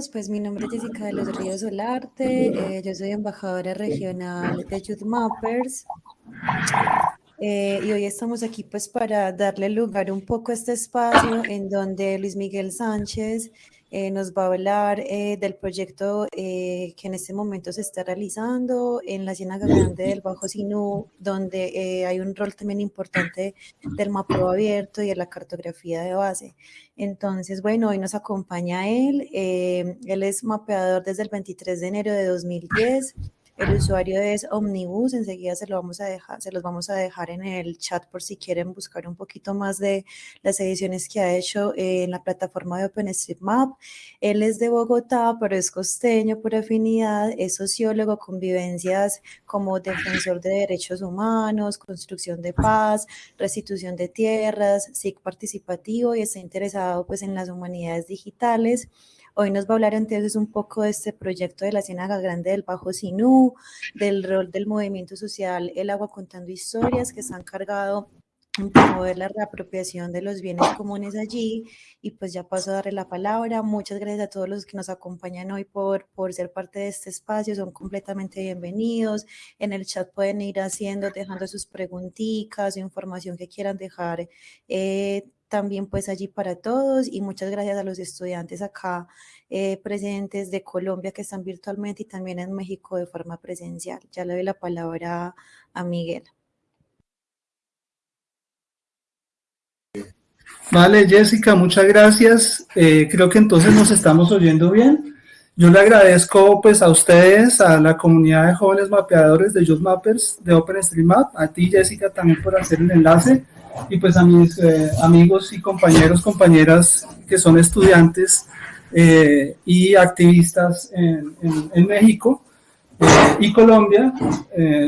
todos, pues mi nombre es Jessica de los Ríos Solarte, eh, yo soy embajadora regional de Youth Mappers eh, y hoy estamos aquí pues para darle lugar un poco a este espacio en donde Luis Miguel Sánchez eh, nos va a hablar eh, del proyecto que en este momento se está realizando en la Ciénaga Grande del Bajo Sinú, donde hay un rol también importante del mapeo abierto y de la cartografía de base. Entonces, bueno, hoy nos acompaña él. él es mapeador desde el 23 de enero de 2010. El usuario es Omnibus, enseguida se, lo vamos a dejar, se los vamos a dejar en el chat por si quieren buscar un poquito más de las ediciones que ha hecho eh, en la plataforma de OpenStreetMap. Él es de Bogotá, pero es costeño por afinidad, es sociólogo con vivencias como defensor de derechos humanos, construcción de paz, restitución de tierras, SIC participativo y está interesado pues en las humanidades digitales. Hoy nos va a hablar entonces un poco de este proyecto de la Ciénaga Grande del Bajo Sinú, del rol del movimiento social El Agua Contando Historias, que se han cargado en promover la reapropiación de los bienes comunes allí. Y pues ya paso a darle la palabra. Muchas gracias a todos los que nos acompañan hoy por, por ser parte de este espacio. Son completamente bienvenidos. En el chat pueden ir haciendo, dejando sus preguntitas, información que quieran dejar. Eh, también pues allí para todos y muchas gracias a los estudiantes acá eh, presentes de Colombia que están virtualmente y también en México de forma presencial. Ya le doy la palabra a Miguel. Vale, Jessica, muchas gracias. Eh, creo que entonces nos estamos oyendo bien. Yo le agradezco pues a ustedes, a la comunidad de jóvenes mapeadores de Just Mappers de OpenStreetMap, a ti Jessica también por hacer el enlace y pues a mis eh, amigos y compañeros, compañeras que son estudiantes eh, y activistas en, en, México eh, y Colombia.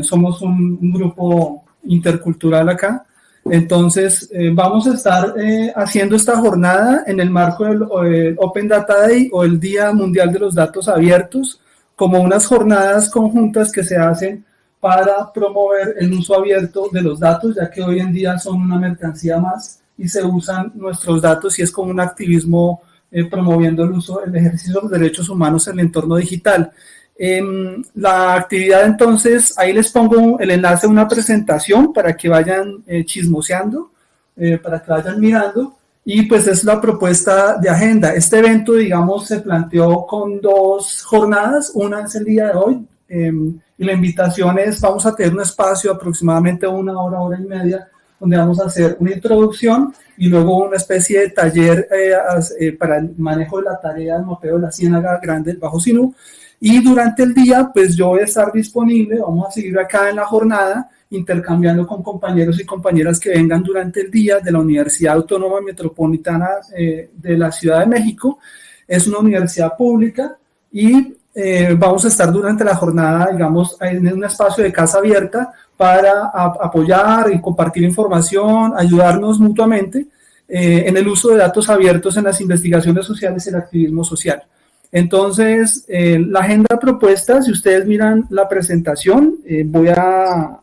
somos un, un, grupo intercultural acá. Entonces, vamos a estar haciendo esta jornada en el marco del Open Data Day o el Día Mundial de los Datos Abiertos, como unas jornadas conjuntas que se hacen para promover el uso abierto de los datos, ya que hoy en día son una mercancía más y se usan nuestros datos y es como un activismo eh, promoviendo el uso, el ejercicio de los derechos humanos en el entorno digital. Em, la actividad entonces, ahí les pongo el enlace a una presentación para que vayan eh, chismoseando, eh, para que vayan mirando y pues es la propuesta de agenda. Este evento, digamos, se planteó con dos jornadas, una es el día de hoy, em, y la invitación es, vamos a tener un espacio aproximadamente una hora, hora y media, donde vamos a hacer una introducción y luego una especie de taller eh, eh, para el manejo de la tarea del mapeo de la Ciénaga Grande Bajo Sinú. Y durante el día, pues yo voy a estar disponible, vamos a seguir acá en la jornada, intercambiando con compañeros y compañeras que vengan durante el día de la Universidad Autónoma Metropolitana eh, de la Ciudad de México. Es una universidad pública y eh, vamos a estar durante la jornada, digamos, en un espacio de casa abierta para apoyar y compartir información, ayudarnos mutuamente eh, en el uso de datos abiertos en las investigaciones sociales y el activismo social. Entonces, eh, la agenda propuesta, si ustedes miran la presentación, voy a,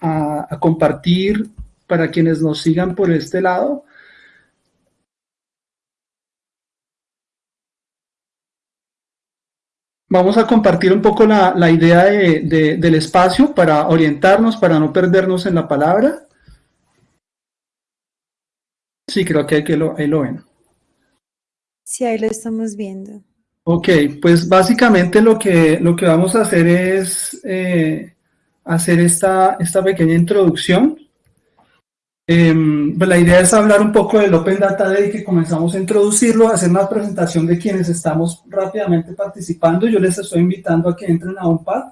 a compartir para quienes nos sigan por este lado, Vamos a compartir un poco la, la idea de, del espacio para orientarnos, para no perdernos en la palabra. Sí, creo que, hay que lo, ahí lo ven. Sí, ahí lo estamos viendo. Ok, pues básicamente lo que, lo que vamos a hacer es eh, hacer esta, esta pequeña introducción. Pues la idea es hablar un poco del Open Data Day que comenzamos a introducirlo, hacer una presentación de quienes estamos rápidamente participando. Yo les estoy invitando a que entren a un pad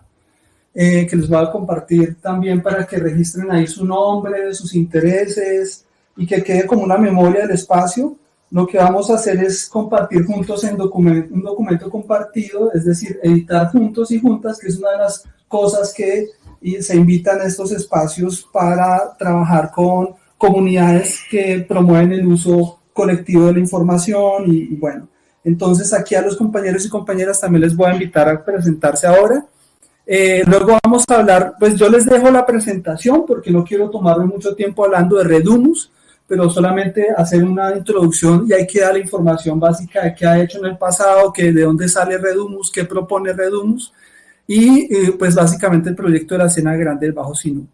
eh, que les voy a compartir también para que registren ahí su nombre, sus intereses y que quede como una memoria del espacio. Lo que vamos a hacer es compartir juntos en documento, un documento compartido, es decir, editar juntos y juntas, que es una de las cosas que se invitan a estos espacios para trabajar con comunidades que promueven el uso colectivo de la información y, bueno, entonces aquí a los compañeros y compañeras también les voy a invitar a presentarse ahora. Eh, luego vamos a hablar, pues yo les dejo la presentación porque no quiero tomarme mucho tiempo hablando de Redumus, pero solamente hacer una introducción y hay que dar la información básica de qué ha hecho en el pasado, que de dónde sale Redumus, qué propone Redumus, y eh, pues básicamente el proyecto de la escena grande del Bajo Sinú.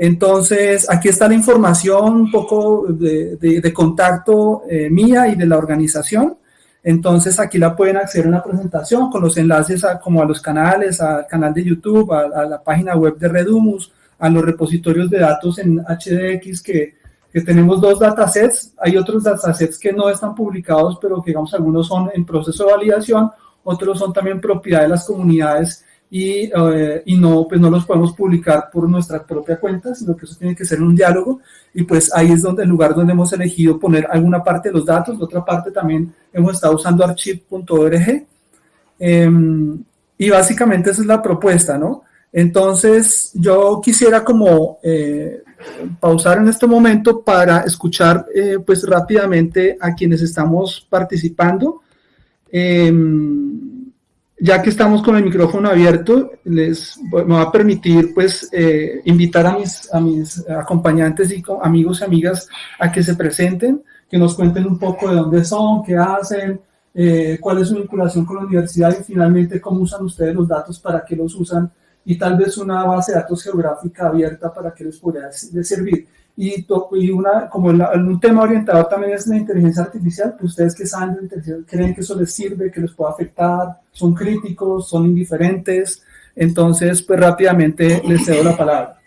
Entonces, aquí está la información un poco de, contacto eh, mía y de la organización. Entonces, aquí la pueden acceder a una presentación con los enlaces a, como a los canales, al canal de YouTube, a, la página web de Redumus, a los repositorios de datos en HDX que, que tenemos dos datasets. Hay otros datasets que no están publicados, pero que digamos algunos son en proceso de validación, otros son también propiedad de las comunidades y, eh, y, no, pues no los podemos publicar por nuestra propia cuenta, sino que eso tiene que ser un diálogo y pues ahí es donde el lugar donde hemos elegido poner alguna parte de los datos, la otra parte también hemos estado usando archive.org em, y básicamente esa es la propuesta, ¿no? Entonces yo quisiera como eh, pausar en este momento para escuchar eh, pues rápidamente a quienes estamos participando. Eh, ya que estamos con el micrófono abierto, les me va a permitir pues eh, invitar a mis, acompañantes y amigos y amigas a que se presenten, que nos cuenten un poco de dónde son, qué hacen, eh, cuál es su vinculación con la universidad y finalmente cómo usan ustedes los datos, para qué los usan y tal vez una base de datos geográfica abierta para que les pueda servir. Y, y una, como un tema orientado también es la inteligencia artificial, pues ustedes que saben de inteligencia, creen que eso les sirve, que les puede afectar, son críticos, son indiferentes. Entonces, pues rápidamente les cedo la palabra.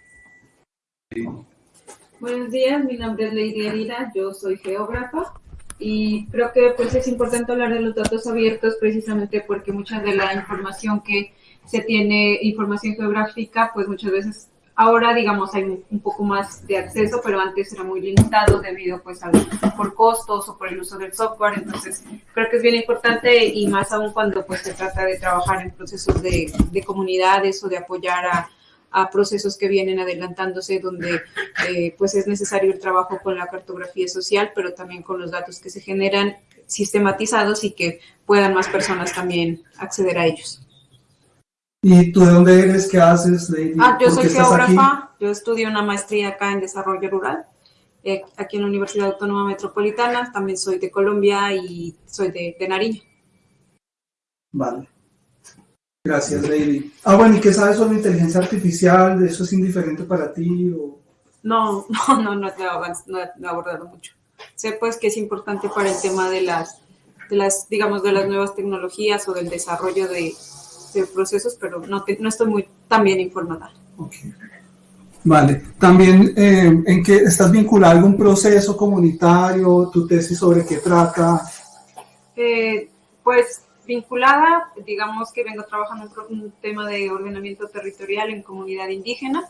Buenos días, mi nombre es Lady Arira, yo soy geógrafa y creo que pues es importante hablar de los datos abiertos precisamente porque mucha de la información que se tiene, información geográfica, pues muchas veces Ahora, digamos, hay un poco más de acceso, pero antes era muy limitado debido, pues, a, por costos o por el uso del software. Entonces, creo que es bien importante y más aún cuando, pues, se trata de trabajar en procesos de, de comunidades o de apoyar a, a procesos que vienen adelantándose donde eh, pues es necesario el trabajo con la cartografía social, pero también con los datos que se generan sistematizados y que puedan más personas también acceder a ellos. ¿Y tú de dónde eres? ¿Qué haces, Lady? Ah, yo soy geógrafa, yo estudio una maestría acá en desarrollo rural, eh, aquí en la Universidad Autónoma Metropolitana, también soy de Colombia y soy de, de Nariño. Vale. Gracias, Lady. Ah, bueno, ¿y qué sabes sobre inteligencia artificial? ¿Eso es indiferente para ti? O... No, no, no, no, no, he abordado mucho. Sé pues que es importante para el tema de las, de las, digamos, de las nuevas tecnologías o del desarrollo de, de procesos, pero no, no estoy muy tan bien informada. Vale. También, eh, ¿en qué estás vinculado a algún proceso comunitario? ¿Tu tesis sobre qué trata? Eh, pues vinculada, digamos que vengo trabajando en un tema de ordenamiento territorial en comunidad indígena,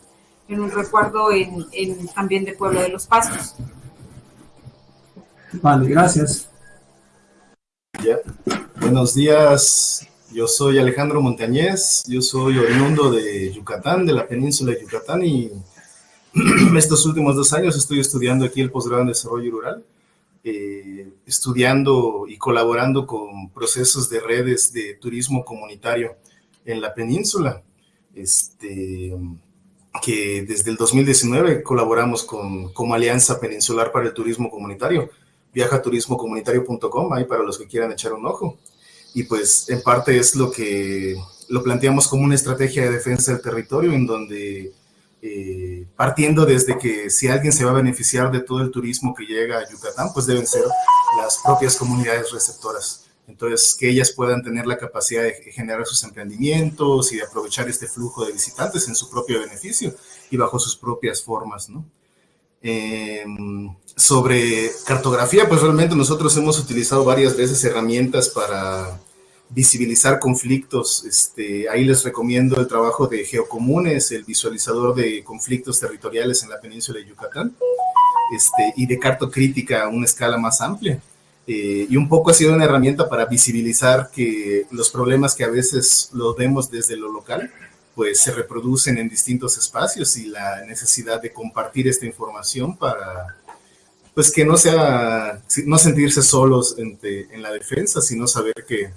en un recuerdo en, en también de Pueblo de los Pasos. Vale, gracias. Ya. Buenos días, yo soy Alejandro Montañez, yo soy oriundo de Yucatán, de la península de Yucatán y estos últimos dos años estoy estudiando aquí el posgrado en desarrollo rural, eh, estudiando y colaborando con procesos de redes de turismo comunitario en la península, este, que desde el 2019 colaboramos con, como Alianza Peninsular para el Turismo Comunitario, viajaturismocomunitario.com, ahí para los que quieran echar un ojo y pues en parte es lo que lo planteamos como una estrategia de defensa del territorio en donde eh, partiendo desde que si alguien se va a beneficiar de todo el turismo que llega a Yucatán, pues deben ser las propias comunidades receptoras. Entonces, que ellas puedan tener la capacidad de generar sus emprendimientos y de aprovechar este flujo de visitantes en su propio beneficio y bajo sus propias formas, ¿no? Eh, sobre cartografía, pues realmente nosotros hemos utilizado varias veces herramientas para visibilizar conflictos. Este, ahí les recomiendo el trabajo de Geocomunes, el visualizador de conflictos territoriales en la península de Yucatán, este, y de cartocrítica a una escala más amplia. Eh, y un poco ha sido una herramienta para visibilizar que los problemas que a veces los vemos desde lo local, pues se reproducen en distintos espacios y la necesidad de compartir esta información para, pues que no sea, no sentirse solos en, la defensa, sino saber que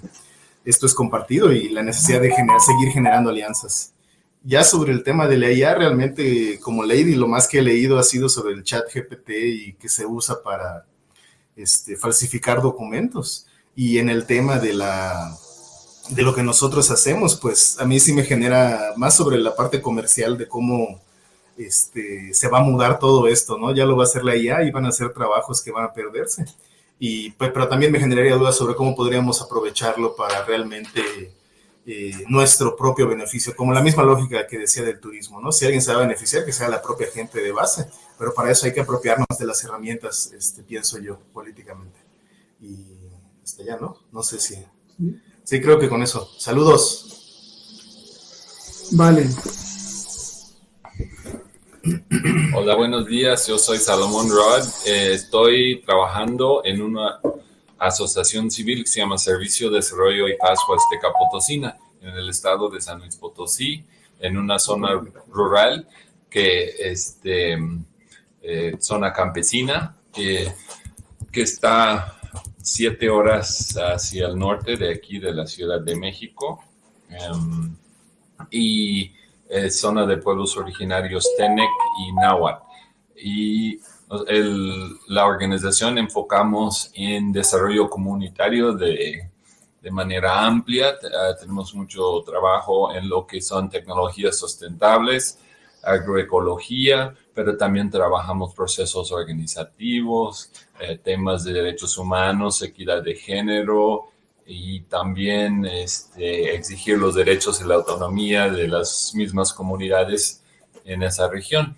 esto es compartido y la necesidad de generar, seguir generando alianzas. ya sobre el tema de la IA, realmente como Lady, lo más que he leído ha sido sobre el chat GPT y que se usa para este, falsificar documentos. Y en el tema de la de lo que nosotros hacemos, pues a mí sí me genera más sobre la parte comercial de cómo este, se va a mudar todo esto, ¿no? Ya lo va a hacer la IA y van a ser trabajos que van a perderse. Y, pues, pero también me generaría dudas sobre cómo podríamos aprovecharlo para realmente eh, nuestro propio beneficio, como la misma lógica que decía del turismo, ¿no? Si alguien se va a beneficiar, que sea la propia gente de base, pero para eso hay que apropiarnos de las herramientas, este, pienso yo, políticamente. Y hasta ya, ¿no? No sé si... Sí, creo que con eso. Saludos. Vale. Hola, buenos días. Yo soy Salomón Rod. Eh, estoy trabajando en una asociación civil que se llama Servicio de Desarrollo y Paz Huasteca Potosina, en el estado de San Luis Potosí, en una zona rural que este eh, zona campesina que, que está siete horas hacia el norte de aquí de la Ciudad de México em, y zona de pueblos originarios Tenec y Nahuatl. Y la organización enfocamos en desarrollo comunitario de, de manera amplia. Ah, tenemos mucho trabajo en lo que son tecnologías sustentables, agroecología, pero también trabajamos procesos organizativos, eh, temas de derechos humanos, equidad de género y también este, exigir los derechos y la autonomía de las mismas comunidades en esa región.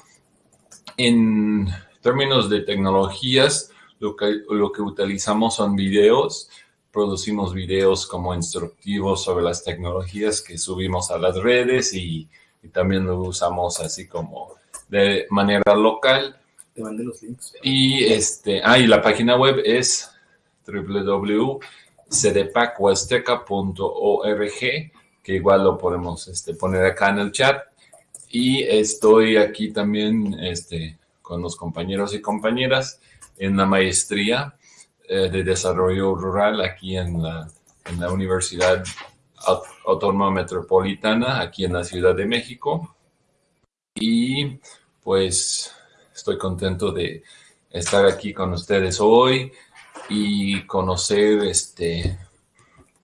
En términos de tecnologías, lo que, lo que utilizamos son videos, producimos videos como instructivos sobre las tecnologías que subimos a las redes y, también lo usamos así como de manera local. Te mandé los links. Y, este, ah, y la página web es www.cdpachuasteca.org, que igual lo podemos este, poner acá en el chat. Y estoy aquí también este, con los compañeros y compañeras en la maestría eh, de desarrollo rural aquí en la, en la Universidad Autónoma Metropolitana, aquí en la Ciudad de México. Y pues estoy contento de estar aquí con ustedes hoy y conocer este,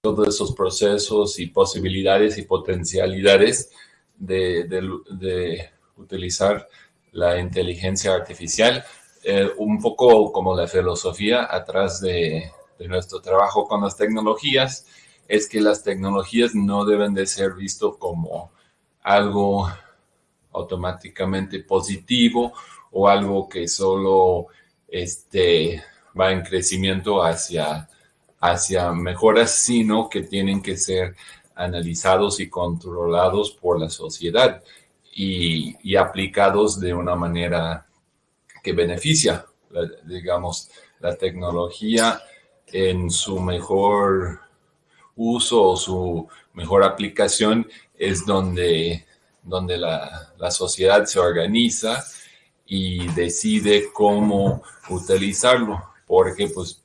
todos esos procesos y posibilidades y potencialidades de, utilizar la inteligencia artificial, eh, un poco como la filosofía atrás de, nuestro trabajo con las tecnologías, es que las tecnologías no deben de ser visto como algo automáticamente positivo o algo que solo este, va en crecimiento hacia, hacia mejoras, sino que tienen que ser analizados y controlados por la sociedad y, aplicados de una manera que beneficia, digamos, la tecnología en su mejor uso o su mejor aplicación es donde, donde la, la sociedad se organiza y decide cómo utilizarlo, porque pues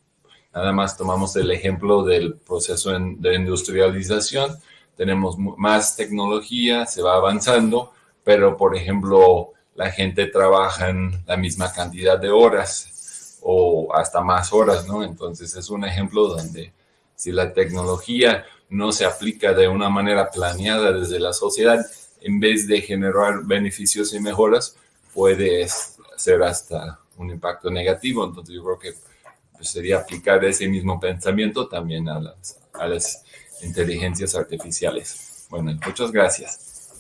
nada más tomamos el ejemplo del proceso de industrialización, tenemos más tecnología, se va avanzando, pero por ejemplo, la gente trabaja en la misma cantidad de horas o hasta más horas, ¿no? Entonces es un ejemplo donde si la tecnología no se aplica de una manera planeada desde la sociedad, en vez de generar beneficios y mejoras, puede ser hasta un impacto negativo. Entonces yo creo que pues, sería aplicar ese mismo pensamiento también a las, a las inteligencias artificiales. Bueno, muchas gracias.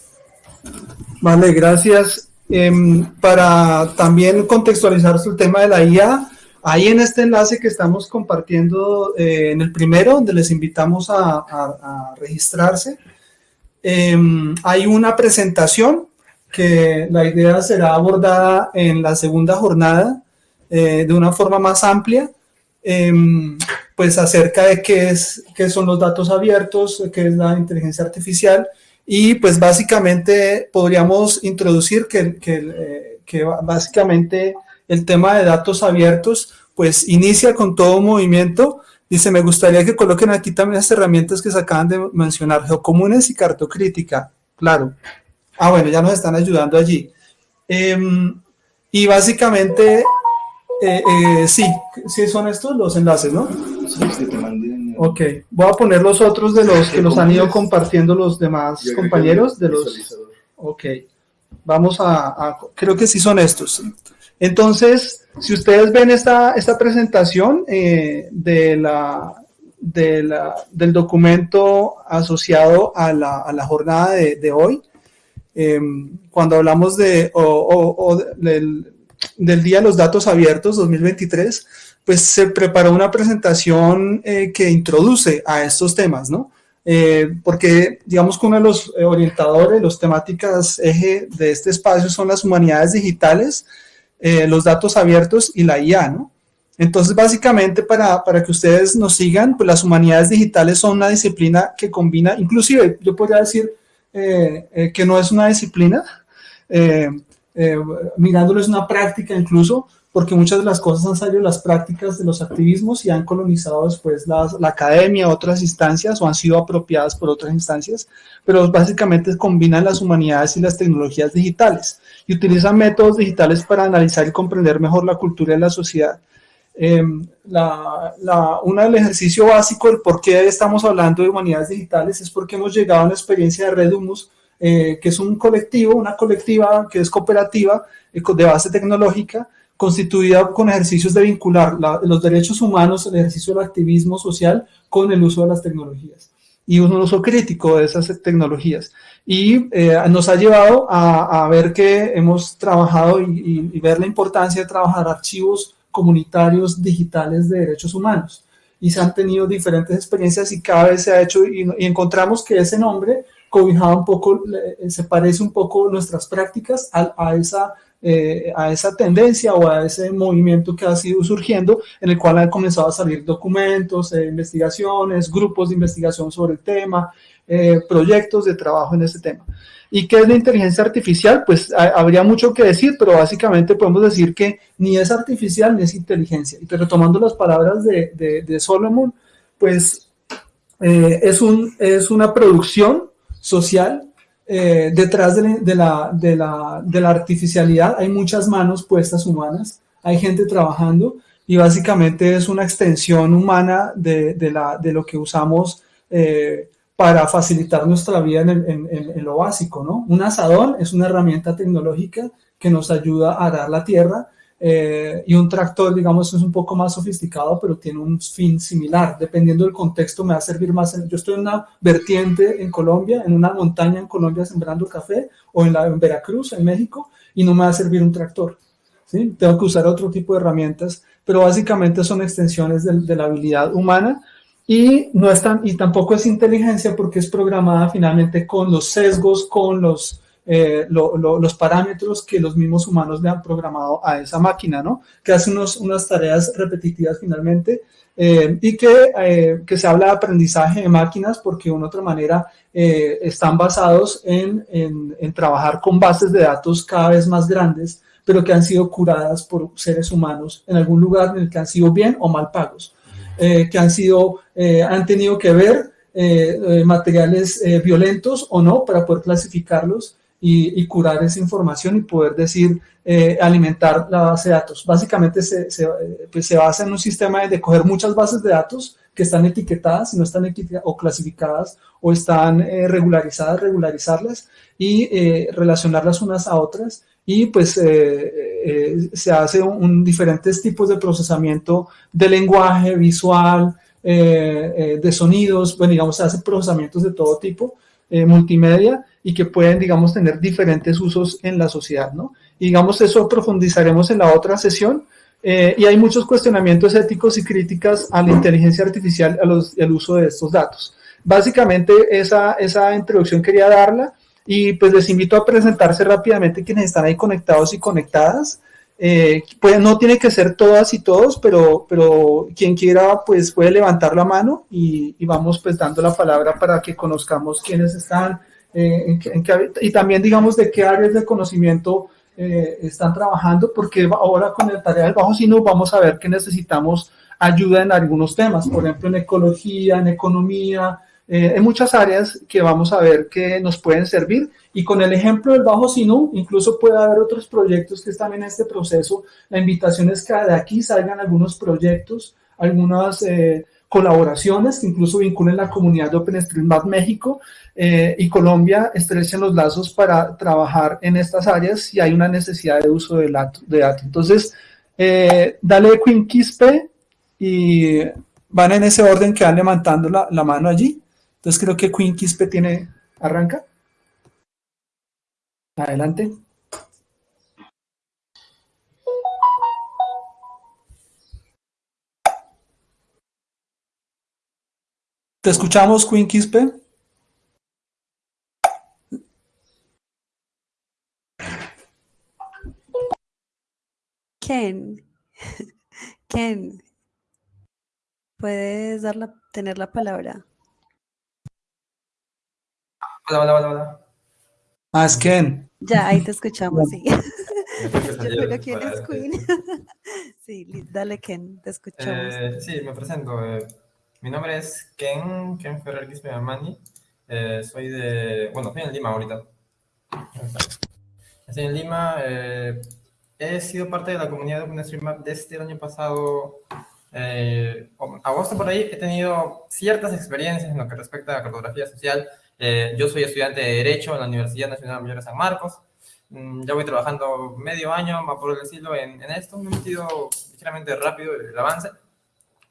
Vale, gracias. Em, para también contextualizar el tema de la IA, ahí en este enlace que estamos compartiendo eh, en el primero, donde les invitamos a, registrarse, em, hay una presentación que la idea será abordada en la segunda jornada eh, de una forma más amplia, em, pues acerca de qué, es, qué son los datos abiertos, qué es la inteligencia artificial, y pues básicamente podríamos introducir que, que, que, básicamente el tema de datos abiertos pues inicia con todo movimiento. Dice, me gustaría que coloquen aquí también las herramientas que se acaban de mencionar, geocomunes y cartocrítica. Claro, Ah, bueno, ya nos están ayudando allí. Em, y básicamente, eh, eh, sí, sí son estos los enlaces, ¿no? Ok, voy a poner los otros de los que nos han ido compartiendo los demás compañeros de los... Ok, vamos a, creo que sí son estos. Entonces, si ustedes ven esta, esta presentación eh, de la, de la, del documento asociado a la, a la jornada de, de hoy, Em, cuando hablamos de, del, Día de los Datos Abiertos 2023, pues se preparó una presentación eh, que introduce a estos temas, ¿no? Eh, porque digamos que uno de los orientadores, los temáticas eje de este espacio son las humanidades digitales, eh, los datos abiertos y la IA, ¿no? Entonces, básicamente, para, para, que ustedes nos sigan, pues las humanidades digitales son una disciplina que combina, inclusive, yo podría decir, eh, eh, que no es una disciplina, eh, mirándolo es una práctica incluso, porque muchas de las cosas han salido las prácticas de los activismos y han colonizado después la, la academia, otras instancias o han sido apropiadas por otras instancias, pero básicamente combinan las humanidades y las tecnologías digitales y utilizan métodos digitales para analizar y comprender mejor la cultura y la sociedad. Eh, la, la, uno del ejercicio básico del por qué estamos hablando de humanidades digitales es porque hemos llegado a una experiencia de Red Humus, eh, que es un colectivo, una colectiva que es cooperativa eh, de base tecnológica, constituida con ejercicios de vincular la, los derechos humanos, el ejercicio del activismo social con el uso de las tecnologías y un uso crítico de esas tecnologías. Y eh, nos ha llevado a, a, ver que hemos trabajado y, y, y ver la importancia de trabajar archivos comunitarios digitales de derechos humanos. Y se han tenido diferentes experiencias y cada vez se ha hecho y, encontramos que ese nombre cobijaba un poco, se parece un poco nuestras prácticas a, a esa eh, a esa tendencia o a ese movimiento que ha sido surgiendo, en el cual han comenzado a salir documentos, eh, investigaciones, grupos de investigación sobre el tema, eh, proyectos de trabajo en este tema. ¿Y qué es la inteligencia artificial? Pues habría mucho que decir, pero básicamente podemos decir que ni es artificial ni es inteligencia. Y retomando las palabras de, de, de Solomon, pues eh, es, un, es una producción social. Eh, detrás de, la, de, la, de la artificialidad hay muchas manos puestas humanas, hay gente trabajando y básicamente es una extensión humana de, de, la, de lo que usamos eh, para facilitar nuestra vida en, lo básico, ¿no? Un asadón es una herramienta tecnológica que nos ayuda a arar la tierra eh, y un tractor, digamos, es un poco más sofisticado, pero tiene un fin similar. Dependiendo del contexto, me va a servir más. En, yo estoy en una vertiente en Colombia, en una montaña en Colombia sembrando café, o en, la, en Veracruz, en México, y no me va a servir un tractor. ¿sí? Tengo que usar otro tipo de herramientas, pero básicamente son extensiones de, de la habilidad humana y, no es tan, y tampoco es inteligencia porque es programada finalmente con los sesgos, con los, eh, lo, lo, los parámetros que los mismos humanos le han programado a esa máquina, ¿no? Que hace unos, unas tareas repetitivas finalmente eh, y que, eh, que, se habla de aprendizaje de máquinas porque de una otra manera eh, están basados en, en, en trabajar con bases de datos cada vez más grandes, pero que han sido curadas por seres humanos en algún lugar en el que han sido bien o mal pagos eh, que han sido, eh, han tenido que ver eh, materiales violentos o no para poder clasificarlos y, curar esa información y poder decir, alimentar la base de datos. Básicamente se, se, pues se basa en un sistema de coger muchas bases de datos que están etiquetadas, y no están etiquetadas o clasificadas o están regularizadas, regularizarlas y relacionarlas unas a otras y pues eh, eh, se hace un, diferentes tipos de procesamiento de lenguaje, visual, eh, de sonidos, bueno, digamos, se hace procesamientos de todo tipo, multimedia, y que pueden, digamos, tener diferentes usos en la sociedad, ¿no? Y digamos, eso profundizaremos en la otra sesión, y hay muchos cuestionamientos éticos y críticas a la inteligencia artificial, al uso de estos datos. Básicamente, esa, esa introducción quería darla, y pues les invito a presentarse rápidamente quienes están ahí conectados y conectadas. Eh, pues no tiene que ser todas y todos, pero, pero quien quiera pues puede levantar la mano y, y vamos pues dando la palabra para que conozcamos quiénes están eh, en, en qué, y también digamos de qué áreas de conocimiento eh, están trabajando, porque ahora con el tarea del Bajo Sino vamos a ver que necesitamos ayuda en algunos temas, por ejemplo en ecología, en economía, eh, en muchas áreas que vamos a ver que nos pueden servir. Y con el ejemplo del Bajo Sinú, incluso puede haber otros proyectos que están en este proceso. La invitación es que de aquí salgan algunos proyectos, algunas eh, colaboraciones que incluso vinculen la comunidad de OpenStreetMap México eh, y Colombia, estrechen los lazos para trabajar en estas áreas si hay una necesidad de uso de, datos. Entonces, dale Queen Quispe y van en ese orden que van levantando la, la mano allí. Entonces creo que Queen Quispe tiene, arranca. Adelante. Te escuchamos, Queen Quispe. Puedes dar la, tener la palabra. Hola, hola, hola, hola. Ah, es Ken. Ya, ahí te escuchamos, sí. Yo quién es Queen. sí, dale Ken, te escuchamos. Eh, sí, me presento. Eh, mi nombre es Ken, Ken Ferrer Quispe Eh, soy de, bueno, estoy en Lima ahorita. Estoy en Lima. Eh, he sido parte de la comunidad de OpenStreetMap desde el año pasado, eh, agosto por ahí. He tenido ciertas experiencias en lo que respecta a cartografía social eh, yo soy estudiante de Derecho en la Universidad Nacional Mayor de San Marcos. Mm, ya voy trabajando medio año, más por decirlo, en, en esto. Me he metido ligeramente rápido el avance.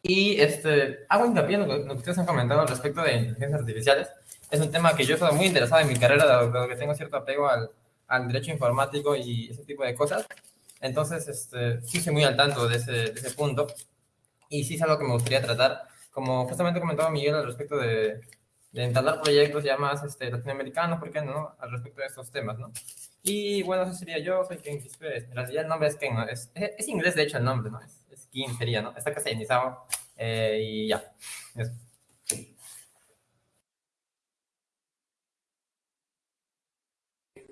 Y este, hago hincapié en lo que, ustedes han comentado respecto de inteligencias artificiales. Es un tema que yo estoy muy interesado en mi carrera, dado, que tengo cierto apego al, al, derecho informático y ese tipo de cosas. Entonces, este, sí estoy muy al tanto de ese, de ese punto. Y sí es algo que me gustaría tratar. Como justamente comentaba Miguel al respecto de, de entablar proyectos ya más este, latinoamericanos, ¿por qué no? Al respecto de estos temas, ¿no? Y bueno, eso sería yo, soy Ken Quispe, en realidad el nombre es Ken, ¿no? Es, es, inglés de hecho el nombre, ¿no? Es, es Ken sería, ¿no? Está castellanizado eh, y ya, eso.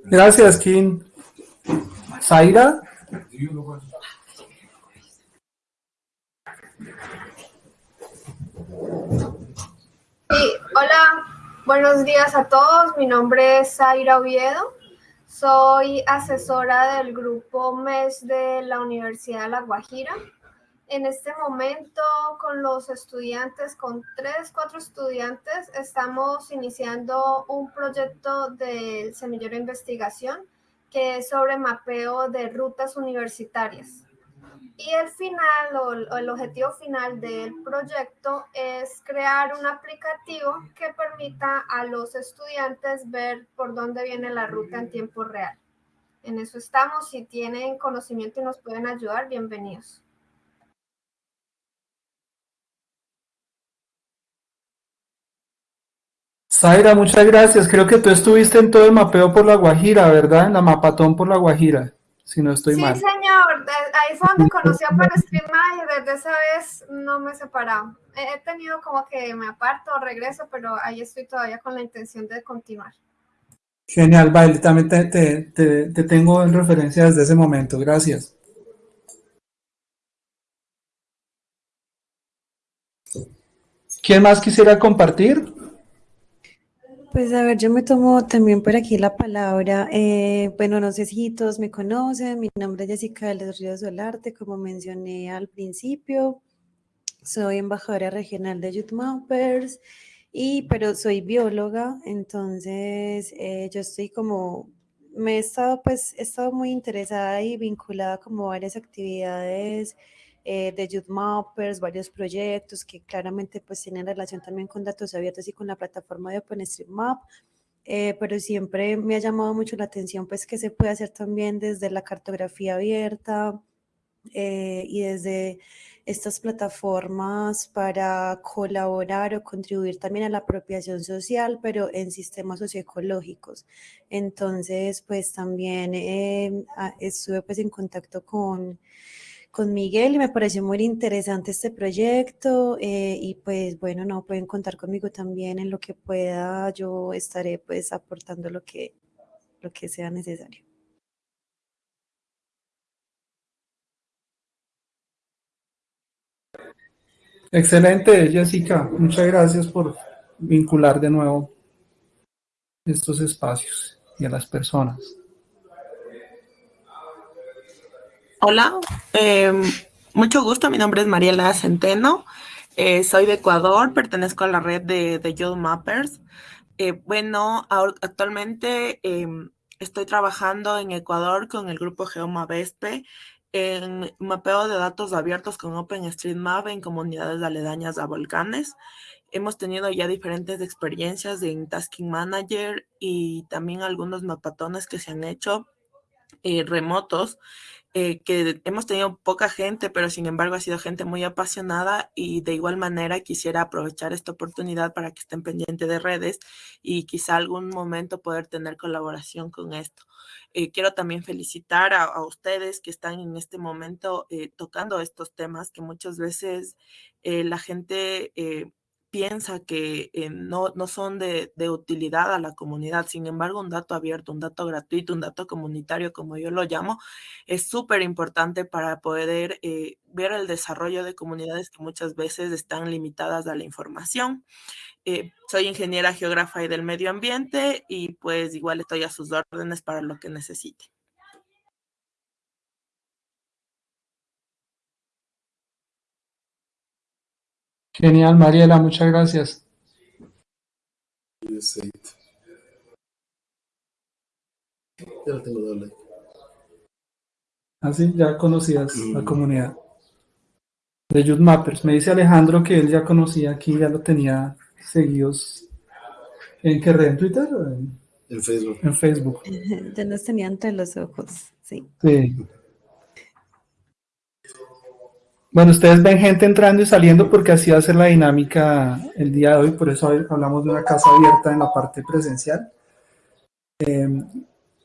Gracias, Kim. Zaira. Sí, hola, buenos días a todos. Mi nombre es Zaira Oviedo. Soy asesora del grupo MES de la Universidad de La Guajira. En este momento, con los estudiantes, con tres, cuatro estudiantes, estamos iniciando un proyecto del semillero de investigación que es sobre mapeo de rutas universitarias. Y el final o el objetivo final del proyecto es crear un aplicativo que permita a los estudiantes ver por dónde viene la ruta en tiempo real. En eso estamos. Si tienen conocimiento y nos pueden ayudar, bienvenidos. Zaira, muchas gracias. Creo que tú estuviste en todo el mapeo por La Guajira, ¿verdad? En la mapatón por La Guajira si no estoy mal. Sí, señor, ahí fue donde conocí a Stream y desde esa vez no me he separado. He tenido como que me aparto, regreso, pero ahí estoy todavía con la intención de continuar. Genial, Baile, también te, te, te tengo en referencia desde ese momento, gracias. ¿Quién más quisiera compartir? Pues a ver, yo me tomo también por aquí la palabra. Eh, bueno, no sé si todos me conocen, mi nombre es Jessica de los Ríos Solarte, como mencioné al principio. Soy embajadora regional de Youth Mappers, y, pero soy bióloga, entonces eh, yo estoy como, me he estado, pues, he estado muy interesada y vinculada como a varias actividades eh, de Youth Mappers, varios proyectos que claramente pues tienen relación también con datos abiertos y con la plataforma de OpenStreetMap, eh, pero siempre me ha llamado mucho la atención pues que se puede hacer también desde la cartografía abierta eh, y desde estas plataformas para colaborar o contribuir también a la apropiación social, pero en sistemas socioecológicos. Entonces, pues también estuve pues en contacto con con Miguel y me pareció muy interesante este proyecto eh, y pues bueno, no pueden contar conmigo también en lo que pueda, yo estaré pues aportando lo que, lo que sea necesario. Excelente, Jessica. Muchas gracias por, vincular de nuevo estos espacios y a las personas. Hola, eh, mucho gusto, mi nombre es Mariela Centeno, eh, soy de Ecuador, pertenezco a la red de, de Youth Mappers. Eh, bueno, actualmente em, estoy trabajando en Ecuador con el grupo GeomaVespe en mapeo de datos abiertos con OpenStreetMap en comunidades aledañas a volcanes. Hemos tenido ya diferentes experiencias en Tasking Manager y también algunos mapatones que se han hecho eh, remotos eh, que hemos tenido poca gente, pero sin embargo ha sido gente muy apasionada y de igual manera quisiera aprovechar esta oportunidad para que estén pendientes de redes y quizá algún momento poder tener colaboración con esto. Eh, quiero también felicitar a, ustedes que están en este momento eh, tocando estos temas que muchas veces la gente piensa que eh, no, no, son de, utilidad a la comunidad. Sin embargo, un dato abierto, un dato gratuito, un dato comunitario, como yo lo llamo, es súper importante para poder eh, ver el desarrollo de comunidades que muchas veces están limitadas a la información. Eh, soy ingeniera geógrafa y del medio ambiente y pues igual estoy a sus órdenes para lo que necesite. Genial, Mariela, muchas gracias. Ya lo tengo doble. Así, ya conocías la comunidad de Youth Mappers. Me dice Alejandro que él ya conocía aquí, ya lo tenía seguidos. ¿En qué red? ¿En Twitter? O en, en Facebook. En Facebook. Ya nos tenía entre los ojos, sí. Sí. Bueno, ustedes ven gente entrando y saliendo porque así va a ser la dinámica el día de hoy, por eso hablamos de una casa abierta en la parte presencial. Eh,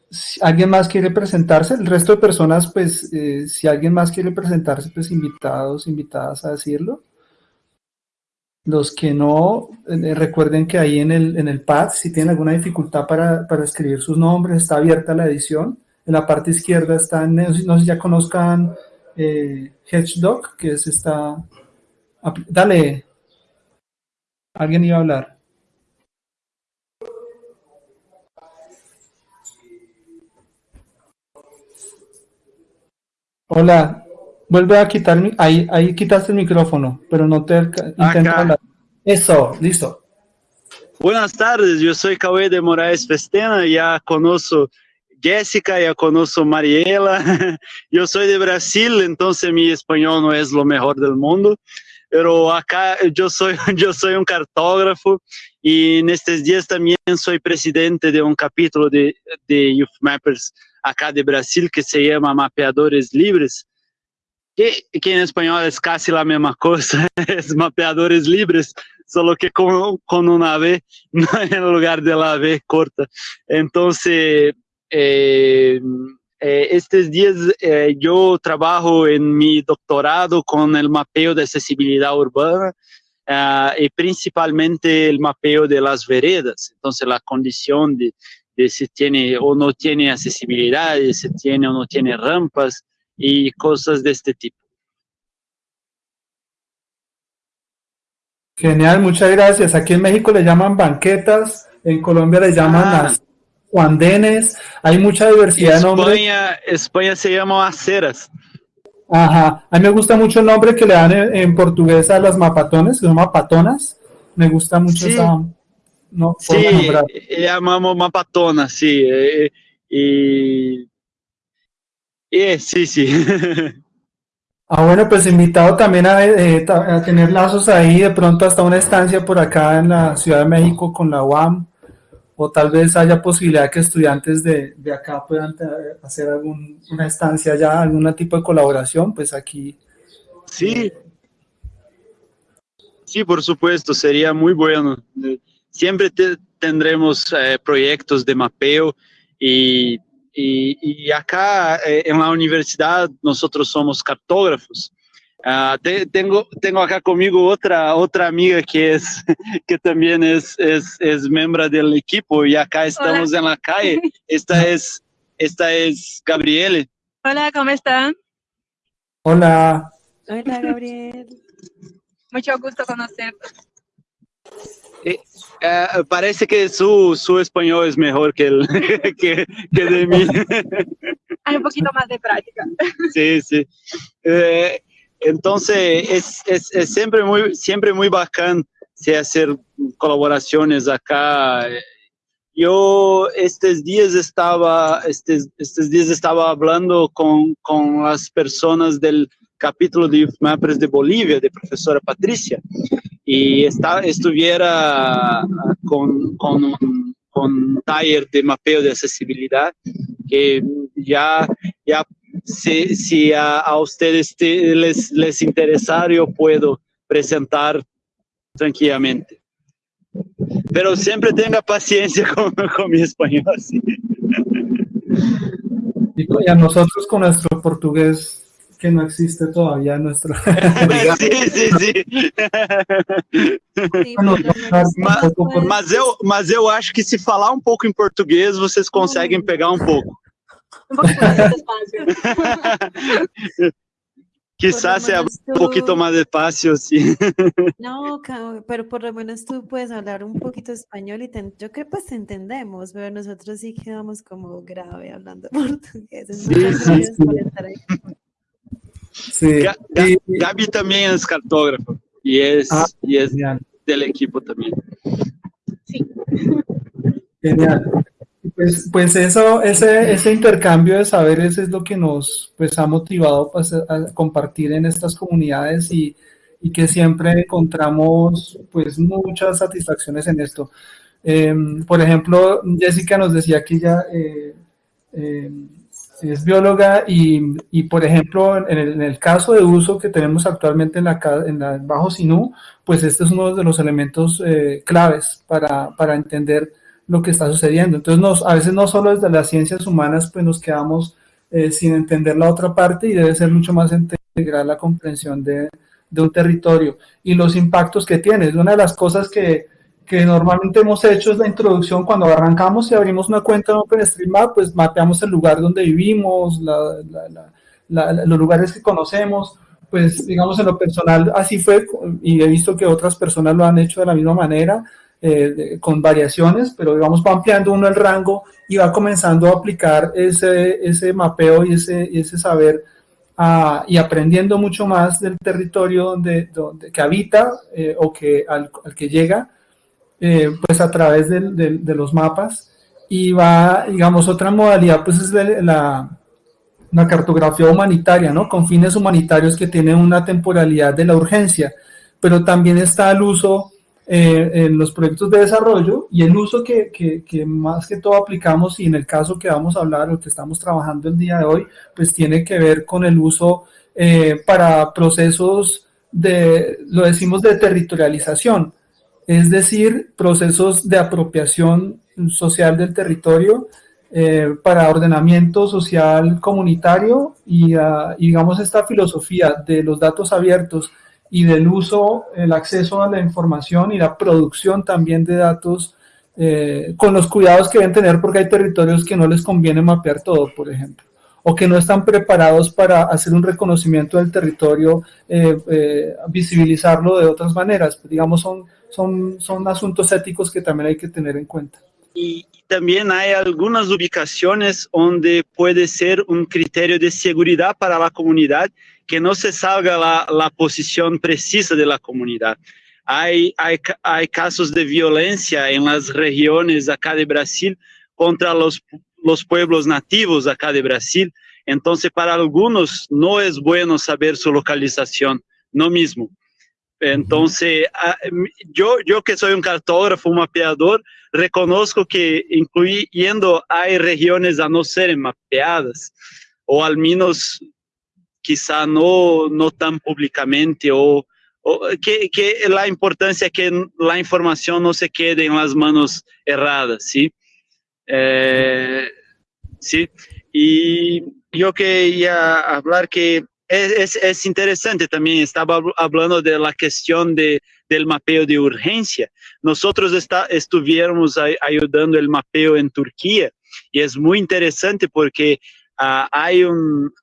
si ¿Alguien más quiere presentarse? El resto de personas, pues, eh, si alguien más quiere presentarse, pues invitados, invitadas a decirlo. Los que no, eh, recuerden que ahí en el, en el pad, si tienen alguna dificultad para, para, escribir sus nombres, está abierta la edición. En la parte izquierda están, no sé si ya conozcan eh, Hedgedog, que es esta... Dale. Alguien iba a hablar. Hola, vuelve a quitar, ahí, ahí quitaste el micrófono, pero no te intenta hablar. Eso, listo. Buenas tardes, yo soy Cauê de Moraes Festena, ya conozco Jessica, ya conozco Mariela. Yo soy de Brasil, entonces mi español no es lo mejor del mundo, pero acá yo soy, yo soy un cartógrafo y en estos días también soy presidente de un capítulo de, de Youth Mappers acá de Brasil que se llama Mapeadores Libres. Que, que en español es casi la misma cosa, es mapeadores libres, solo que con, con una V en lugar de la V corta. Entonces, eh, eh, estos días eh, yo trabajo en mi doctorado con el mapeo de accesibilidad urbana uh, y principalmente el mapeo de las veredas. Entonces la condición de, de, si tiene o no tiene accesibilidad, si tiene o no tiene rampas y cosas de este tipo. Genial, muchas gracias. Aquí en México le llaman banquetas, en Colombia le llaman ah. las Denes, hay mucha diversidad España, de nombres. España se llama aceras. Ajá, a mí me gusta mucho el nombre que le dan en, en portugués a las mapatones, que son mapatonas. Me gusta mucho sí. esa no, sí, llamamos mapatonas, sí. Eh, y, y, sí, sí. Ah, bueno, pues invitado también a, eh, a, tener lazos ahí, de pronto hasta una estancia por acá en la Ciudad de México con la UAM, o tal vez haya posibilidad que estudiantes de, de acá puedan hacer algún, una estancia ya, algún tipo de colaboración, pues aquí. Sí, sí, por supuesto, sería muy bueno. Siempre te, tendremos eh, proyectos de mapeo y y, y acá eh, en la universidad nosotros somos cartógrafos. Uh, te, tengo, tengo acá conmigo otra, otra amiga que, es, que también es, es, es miembro del equipo y acá estamos Hola. en la calle. Esta es, esta es Gabriele. Hola, ¿cómo están? Hola. Hola, Gabriel. Mucho gusto conocerte. Eh, uh, parece que su, su español es mejor que, el, que, que de mí. Hay un poquito más de práctica. Sí, sí. Eh, entonces, es, es, es, siempre, muy, siempre muy bacán se hacer colaboraciones acá. Yo estos días estaba, estos, estos días estaba hablando con, con las personas del capítulo de Mappers de Bolivia, de profesora Patricia, y está, estuviera con, con, un, con un taller de mapeo de accesibilidad que ya, ya si, si a, a, ustedes te, les, les interesar, yo puedo presentar tranquilamente. Pero siempre tenga paciencia con, con mi español. ¿sí? Y a nosotros con nuestro portugués que no existe todavía nuestro. sí, sí, sí. mas, mas, eu, mas eu acho que se falar um pouco em português, vocês conseguem pegar um pouco. Un poquito más despacio. Quizás sea un poquito más despacio, sí. No, pero por lo menos tú puedes hablar un poquito español y te, yo creo pues entendemos, pero nosotros sí quedamos como grave hablando portugués. Sí, sí, sí. Sí. Gabi, Gabi también es cartógrafo y es, ah, y es del equipo también. Sí. Genial. Pues, pues eso, ese, ese intercambio de saberes es lo que nos pues, ha motivado pues, a compartir en estas comunidades y, que siempre encontramos pues, muchas satisfacciones en esto. Eh, por ejemplo, Jessica nos decía que ella eh, eh, es bióloga y, y por ejemplo, en el, en el, caso de uso que tenemos actualmente en la, en la Bajo Sinú, pues este es uno de los elementos eh, claves para, para entender lo que está sucediendo. Entonces, nos, a veces no solo desde las ciencias humanas, pues nos quedamos eh, sin entender la otra parte y debe ser mucho más integral la comprensión de, de, un territorio y los impactos que tiene. Es una de las cosas que, que normalmente hemos hecho es la introducción cuando arrancamos y abrimos una cuenta en OpenStreetMap, pues mapeamos el lugar donde vivimos, la, la, los lugares que conocemos, pues digamos en lo personal así fue y he visto que otras personas lo han hecho de la misma manera, eh, con variaciones, pero digamos va ampliando uno el rango y va comenzando a aplicar ese, ese mapeo y ese, ese saber a, y aprendiendo mucho más del territorio donde, donde que habita eh, o que al, al, que llega, eh, pues a través de, de, de, los mapas y va, digamos, otra modalidad pues es la, la cartografía humanitaria, ¿no? Con fines humanitarios que tienen una temporalidad de la urgencia, pero también está el uso eh, en los proyectos de desarrollo y el uso que, que, más que todo aplicamos y en el caso que vamos a hablar o que estamos trabajando el día de hoy, pues tiene que ver con el uso eh, para procesos de, lo decimos, de territorialización, es decir, procesos de apropiación social del territorio eh, para ordenamiento social comunitario y, uh, y digamos esta filosofía de los datos abiertos y del uso, el acceso a la información y la producción también de datos eh, con los cuidados que deben tener porque hay territorios que no les conviene mapear todo, por ejemplo, o que no están preparados para hacer un reconocimiento del territorio, eh, eh, visibilizarlo de otras maneras. Digamos, son, son, son asuntos éticos que también hay que tener en cuenta. Y también hay algunas ubicaciones donde puede ser un criterio de seguridad para la comunidad que no se salga la, la posición precisa de la comunidad. Hay, hay, hay, casos de violencia en las regiones acá de Brasil contra los, los pueblos nativos acá de Brasil. Entonces, para algunos no es bueno saber su localización, no mismo. Entonces, yo, yo que soy un cartógrafo, un mapeador, reconozco que incluyendo hay regiones a no ser mapeadas, o al menos quizá no, no tan públicamente o, o que, que, la importancia que la información no se quede en las manos erradas, ¿sí? Eh, sí, y yo quería hablar que es, es, interesante también, estaba hablando de la cuestión de, del mapeo de urgencia. Nosotros está, estuvimos ayudando el mapeo en Turquía y es muy interesante porque uh, hay un,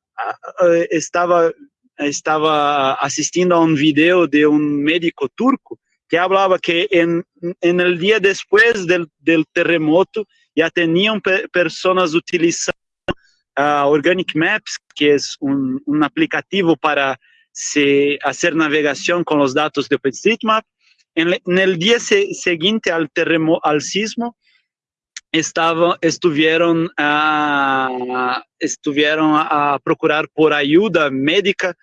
estava estava assistindo a um vídeo de um médico turco que hablaba que en, en el día después del, del terremoto ya tenían pe personas utilizando uh, Organic Maps, que es un, un aplicativo para se, hacer navegación con los datos de OpenStreetMap. En, en el día se, siguiente al, terremoto, al sismo, estava, estuvieron, a, estuvieron a procurar por ayuda médica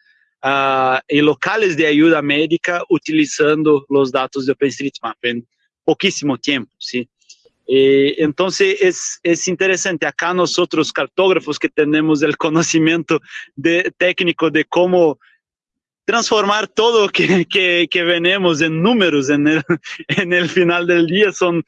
uh, em locales de ajuda médica utilizando os dados de OpenStreetMap em pouquíssimo tempo, sim. E, então, é, é interessante. Acá nós outros cartógrafos que temos o conhecimento de, técnico de como transformar todo que, que, que venemos em números el final del dia são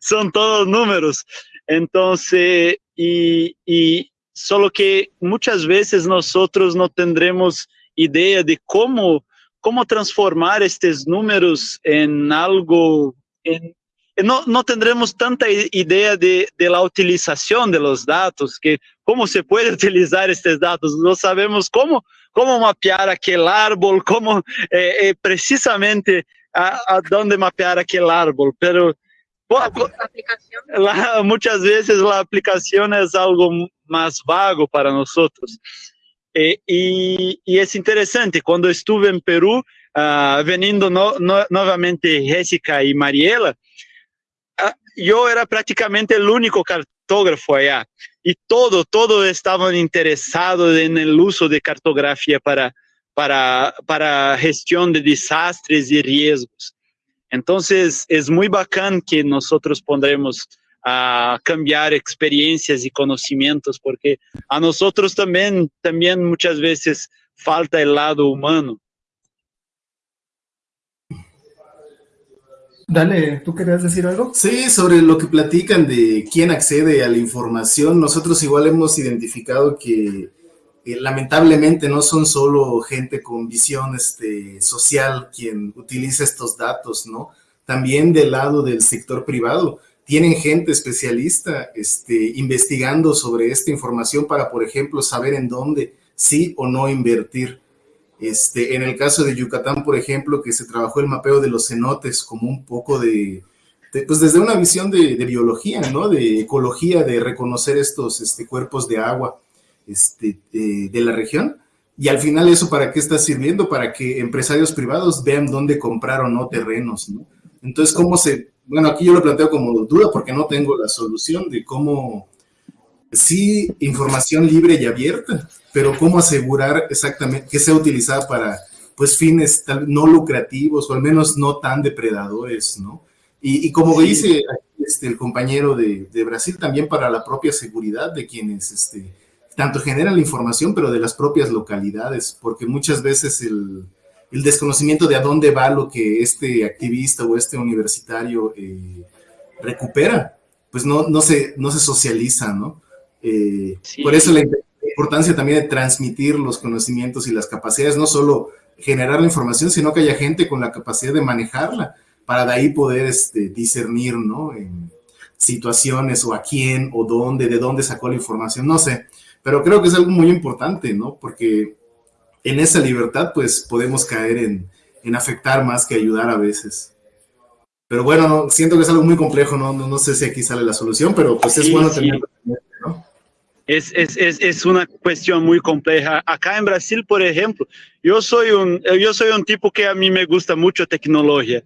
son, todos números. Entonces, y, y solo que muchas veces nosotros no tendremos idea de cómo, cómo transformar estos números en algo, en, no, no tendremos tanta idea de, de, la utilización de los datos, que cómo se puede utilizar estos datos, no sabemos cómo, cómo mapear aquel árbol, cómo eh, eh, precisamente a, a, dónde mapear aquel árbol, pero la, muchas veces la aplicación es algo más vago para nosotros. Eh, y, y, es interesante, cuando estuve en Perú, uh, veniendo no, no, nuevamente Jessica y Mariela, uh, yo era prácticamente el único cartógrafo allá. Y todo, todo estaban interesados en el uso de cartografía para, para, para gestión de desastres y riesgos. Entonces, es muy bacán que nosotros pondremos a cambiar experiencias y conocimientos, porque a nosotros también, también muchas veces falta el lado humano. Dale, ¿tú querías decir algo? Sí, sobre lo que platican de quién accede a la información, nosotros igual hemos identificado que lamentablemente no son solo gente con visión este, social quien utiliza estos datos, ¿no? También del lado del sector privado tienen gente especialista este, investigando sobre esta información para, por ejemplo, saber en dónde sí o no invertir. Este, en el caso de Yucatán, por ejemplo, que se trabajó el mapeo de los cenotes como un poco de, de pues desde una visión de, de, biología, ¿no? De ecología, de reconocer estos este, cuerpos de agua este, de, de la región. Y al final eso para qué está sirviendo? Para que empresarios privados vean dónde comprar o no terrenos, ¿no? Entonces, ¿cómo se bueno, aquí yo lo planteo como duda porque no tengo la solución de cómo, sí, información libre y abierta, pero cómo asegurar exactamente que sea utilizada para, pues, fines tal, no lucrativos o al menos no tan depredadores, ¿no? Y, y como sí. dice este, el compañero de, de, Brasil, también para la propia seguridad de quienes, este, tanto generan la información, pero de las propias localidades, porque muchas veces el, el desconocimiento de a dónde va lo que este activista o este universitario eh, recupera, pues no, no, se, no se socializa, ¿no? Eh, sí. Por eso la importancia también de transmitir los conocimientos y las capacidades, no solo generar la información, sino que haya gente con la capacidad de manejarla, para de ahí poder este, discernir, ¿no? En situaciones o a quién o dónde, de dónde sacó la información, no sé, pero creo que es algo muy importante, ¿no? Porque en esa libertad, pues podemos caer en, en afectar más que ayudar a veces. Pero bueno, no, siento que es algo muy complejo, ¿no? No, no sé si aquí sale la solución, pero pues es sí, bueno. Sí. ¿no? Es, es, es, es, una cuestión muy compleja. Acá en Brasil, por ejemplo, yo soy, un, yo soy un tipo que a mí me gusta mucho tecnología.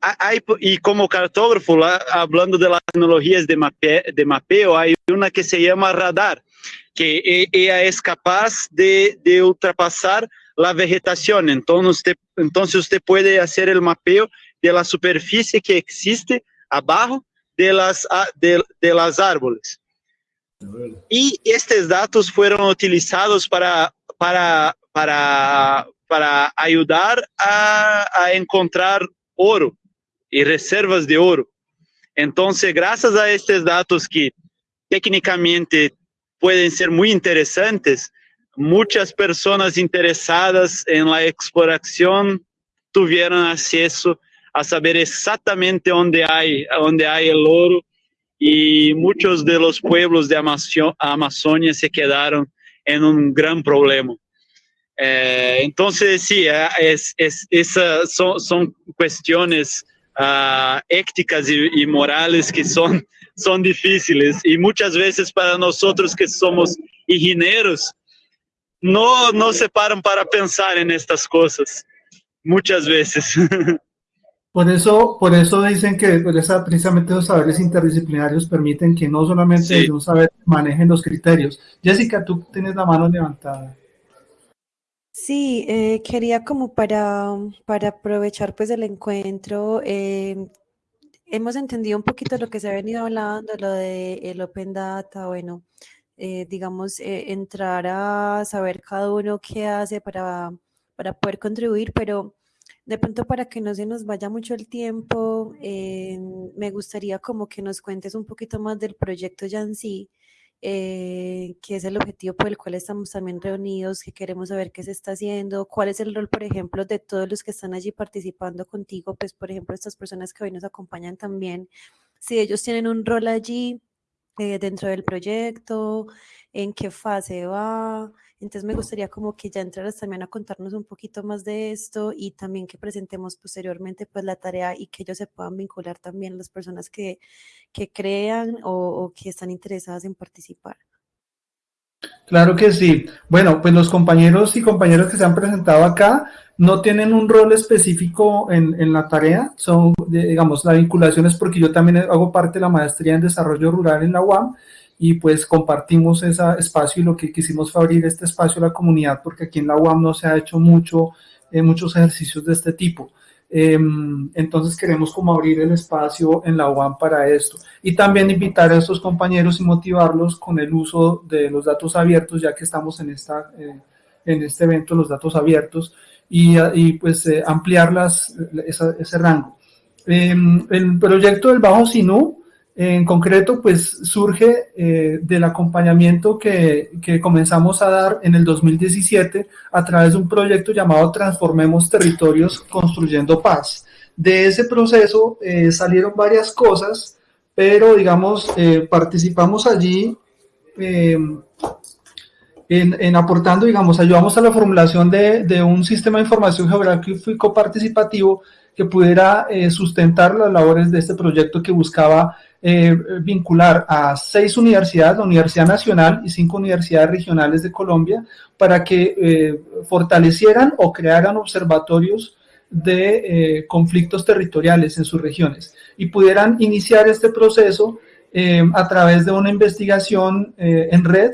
Hay, y como cartógrafo, hablando de las tecnologías de, mape, de mapeo, hay una que se llama radar que ella es capaz de, ultrapasar la vegetación. Entonces usted, puede hacer el mapeo de la superficie que existe abajo de las, árboles. Y estos datos fueron utilizados para, ayudar a encontrar oro y reservas de oro. Entonces, gracias a estos datos que técnicamente pueden ser muy interesantes. Muchas personas interesadas en la exploración tuvieron acceso a saber exactamente dónde hay, dónde hay el oro y muchos de los pueblos de Amazonia se quedaron en un gran problema. Eh, entonces, sí, eh, es, es, esa son, son cuestiones uh, éticas y, y, morales que son, son difíciles y muchas veces para nosotros que somos ingenieros, no, no se paran para pensar en estas cosas, muchas veces. Por eso, por eso dicen que por esa, precisamente los saberes interdisciplinarios permiten que no solamente sí. un saber manejen los criterios. Jessica, tú tienes la mano levantada. Sí, eh, quería como para, para aprovechar pues el encuentro, eh, hemos entendido un poquito lo que se ha venido hablando, lo de el Open Data, bueno, eh, digamos, entrar a saber cada uno qué hace para, para poder contribuir, pero de pronto para que no se nos vaya mucho el tiempo, eh, me gustaría como que nos cuentes un poquito más del proyecto ya eh, que es el objetivo por el cual estamos también reunidos, que queremos saber qué se está haciendo, cuál es el rol, por ejemplo, de todos los que están allí participando contigo, pues por ejemplo, estas personas que hoy nos acompañan también, si ellos tienen un rol allí eh, dentro del proyecto, en qué fase va, entonces me gustaría como que ya entraras también a contarnos un poquito más de esto y también que presentemos posteriormente pues la tarea y que ellos se puedan vincular también las personas que, que crean o, que están interesadas en participar. Claro que sí. Bueno, pues los compañeros y compañeras que se han presentado acá no tienen un rol específico en, en, la tarea, son, digamos, la vinculación es porque yo también hago parte de la maestría en desarrollo rural en la UAM y pues compartimos ese espacio y lo que quisimos fue abrir este espacio a la comunidad porque aquí en la UAM no se ha hecho mucho, eh, muchos ejercicios de este tipo. Eh, entonces queremos como abrir el espacio en la UAM para esto y también invitar a estos compañeros y motivarlos con el uso de los datos abiertos ya que estamos en, esta, eh, en este evento, los datos abiertos y, y pues eh, ampliarlas ese rango. Em, el proyecto del Bajo Sinú en concreto, pues surge eh, del acompañamiento que, que, comenzamos a dar en el 2017 a través de un proyecto llamado Transformemos Territorios Construyendo Paz. De ese proceso eh, salieron varias cosas, pero digamos, eh, participamos allí en, en, aportando, digamos, ayudamos a la formulación de, de un sistema de información geográfico participativo que pudiera sustentar las labores de este proyecto que buscaba eh, vincular a seis universidades, la Universidad Nacional y cinco universidades regionales de Colombia, para que eh, fortalecieran o crearan observatorios de eh, conflictos territoriales en sus regiones y pudieran iniciar este proceso eh, a través de una investigación eh, en red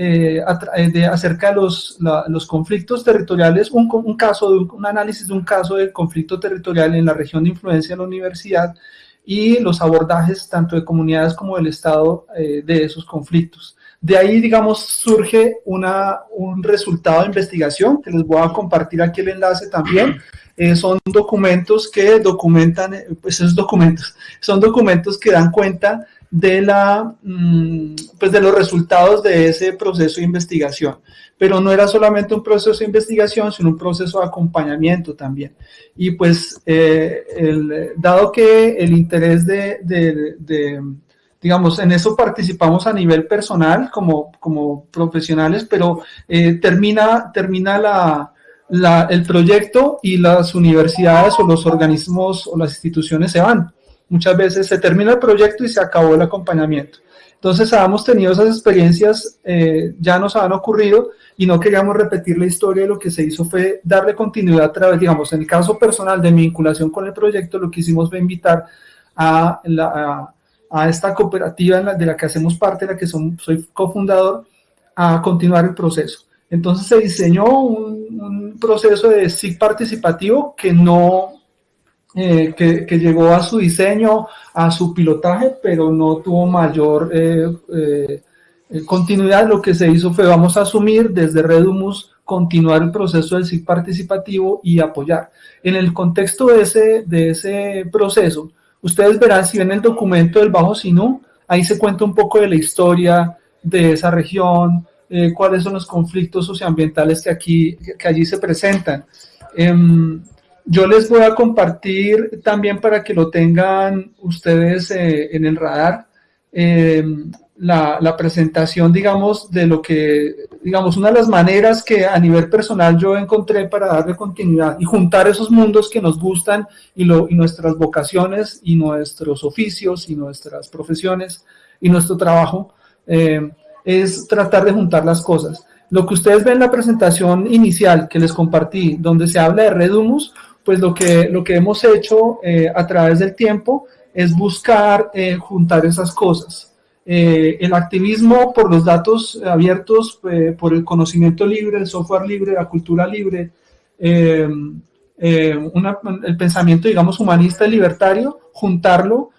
eh, de, acerca de los, conflictos territoriales, un, caso, un, análisis de un caso de conflicto territorial en la región de influencia de la universidad y los abordajes tanto de comunidades como del Estado eh, de esos conflictos. De ahí, digamos, surge una, un resultado de investigación que les voy a compartir aquí el enlace también. Eh, son documentos que documentan, eh, pues esos documentos, son documentos que dan cuenta de, la, mm, pues de los resultados de ese proceso de investigación. Pero no era solamente un proceso de investigación, sino un proceso de acompañamiento también. Y pues, eh, dado que el interés de, de, de, digamos, en eso participamos a nivel personal como, como profesionales, pero eh, termina, termina la, la, el proyecto y las universidades o los organismos o las instituciones se van Muchas veces se termina el proyecto y se acabó el acompañamiento. Entonces, habíamos tenido esas experiencias, eh, ya nos han ocurrido y no queríamos repetir la historia. Lo que se hizo fue darle continuidad a través, digamos, en el caso personal de mi vinculación con el proyecto, lo que hicimos fue invitar a, la, a, a esta cooperativa la, de la que hacemos parte, de la que son, soy cofundador, a continuar el proceso. Entonces se diseñó un, un proceso de SIG participativo que no eh, que, llegó a su diseño, a su pilotaje, pero no tuvo mayor eh, eh, continuidad. Lo que se hizo fue, vamos a asumir desde Redumus, continuar el proceso del SIG participativo y apoyar. En el contexto de ese, de ese proceso, ustedes verán, si ven el documento del Bajo Sinú, ahí se cuenta un poco de la historia de esa región, eh, cuáles son los conflictos socioambientales que, aquí, que allí se presentan. Eh, yo les voy a compartir también para que lo tengan ustedes eh, en el radar eh, la, la, presentación, digamos, de lo que, digamos, una de las maneras que a nivel personal yo encontré para darle continuidad y juntar esos mundos que nos gustan y, lo, y nuestras vocaciones y nuestros oficios y nuestras profesiones y nuestro trabajo, eh, es tratar de juntar las cosas. Lo que ustedes ven en la presentación inicial que les compartí, donde se habla de Redumus, pues lo que, lo que hemos hecho eh, a través del tiempo es buscar eh, juntar esas cosas. Eh, el activismo por los datos abiertos, por el conocimiento libre, el software libre, la cultura libre, el pensamiento, digamos, humanista y libertario, juntarlo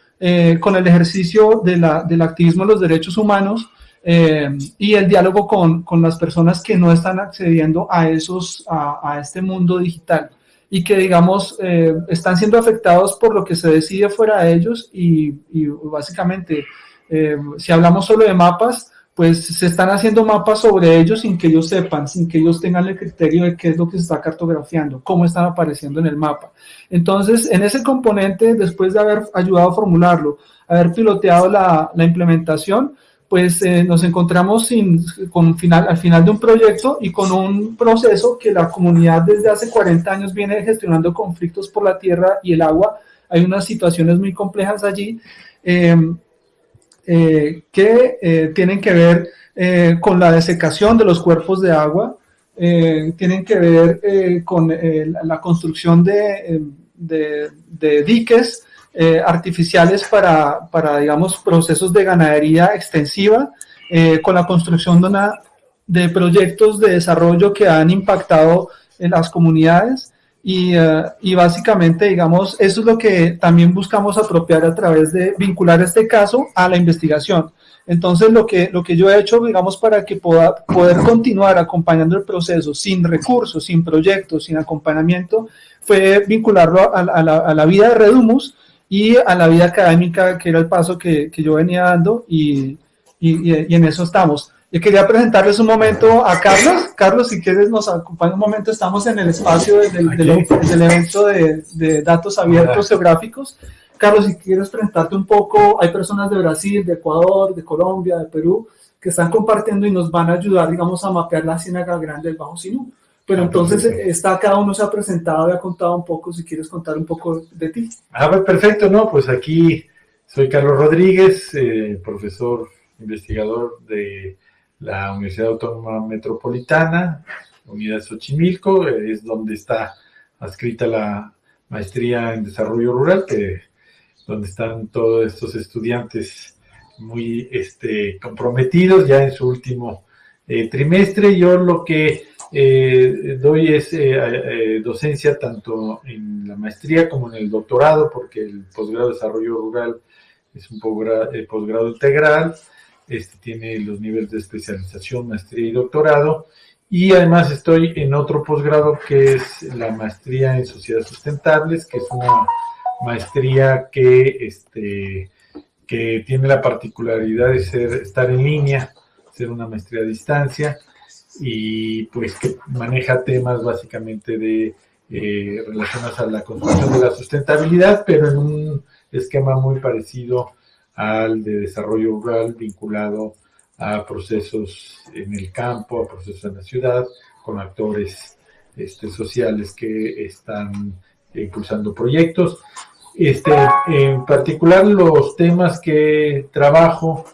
con el ejercicio del activismo de los derechos humanos y el diálogo con, con, las personas que no están accediendo a, esos, a este mundo digital y que, digamos, están siendo afectados por lo que se decide fuera de ellos y, básicamente eh, si hablamos solo de mapas, pues se están haciendo mapas sobre ellos sin que ellos sepan, sin que ellos tengan el criterio de qué es lo que se está cartografiando, cómo están apareciendo en el mapa. Entonces, en ese componente, después de haber ayudado a formularlo, haber piloteado la implementación, pues eh, nos encontramos final, al final de un proyecto y con un proceso que la comunidad desde hace 40 años viene gestionando conflictos por la tierra y el agua. Hay unas situaciones muy complejas allí. Eh, eh, que eh, tienen que ver eh, con la desecación de los cuerpos de agua, tienen que ver con la construcción de, de diques artificiales para, para, digamos, procesos de ganadería extensiva, con la construcción de, una, de proyectos de desarrollo que han impactado en las comunidades y, uh, y, básicamente, digamos, eso es lo que también buscamos apropiar a través de vincular este caso a la investigación. Entonces, lo que, lo que yo he hecho, digamos, para que pueda poder continuar acompañando el proceso sin recursos, sin proyectos, sin acompañamiento, fue vincularlo a, la, a la, vida de Redumus y a la vida académica, que era el paso que, que yo venía dando, y, y, y en eso estamos. Yo quería presentarles un momento a Carlos. Carlos, si quieres, nos acompaña un momento. Estamos en el espacio del, del, del, del evento de, de, datos abiertos geográficos. Carlos, si quieres presentarte un poco, hay personas de Brasil, de Ecuador, de Colombia, de Perú, que están compartiendo y nos van a ayudar, digamos, a mapear la Ciénaga Grande del Bajo Sinú. Pero entonces está cada uno se ha presentado y ha contado un poco, si quieres contar un poco de ti. Ah, perfecto, no, pues aquí soy Carlos Rodríguez, eh, profesor investigador de la Universidad Autónoma Metropolitana, Unidad Xochimilco, es donde está adscrita la maestría en desarrollo rural, que donde están todos estos estudiantes muy este, comprometidos ya en su último eh, trimestre. Yo lo que eh, doy es eh, eh, docencia tanto en la maestría como en el doctorado, porque el posgrado de desarrollo rural es un posgrado, posgrado integral este tiene los niveles de especialización, maestría y doctorado. Y además estoy en otro posgrado que es la maestría en sociedades sustentables, que es una maestría que, este, que tiene la particularidad de ser, estar en línea, ser una maestría a distancia y pues que maneja temas básicamente de eh, relacionados a la construcción de la sustentabilidad, pero en un esquema muy parecido al de desarrollo rural vinculado a procesos en el campo, a procesos en la ciudad, con actores este, sociales que están impulsando proyectos. Este, en particular, los temas que trabajo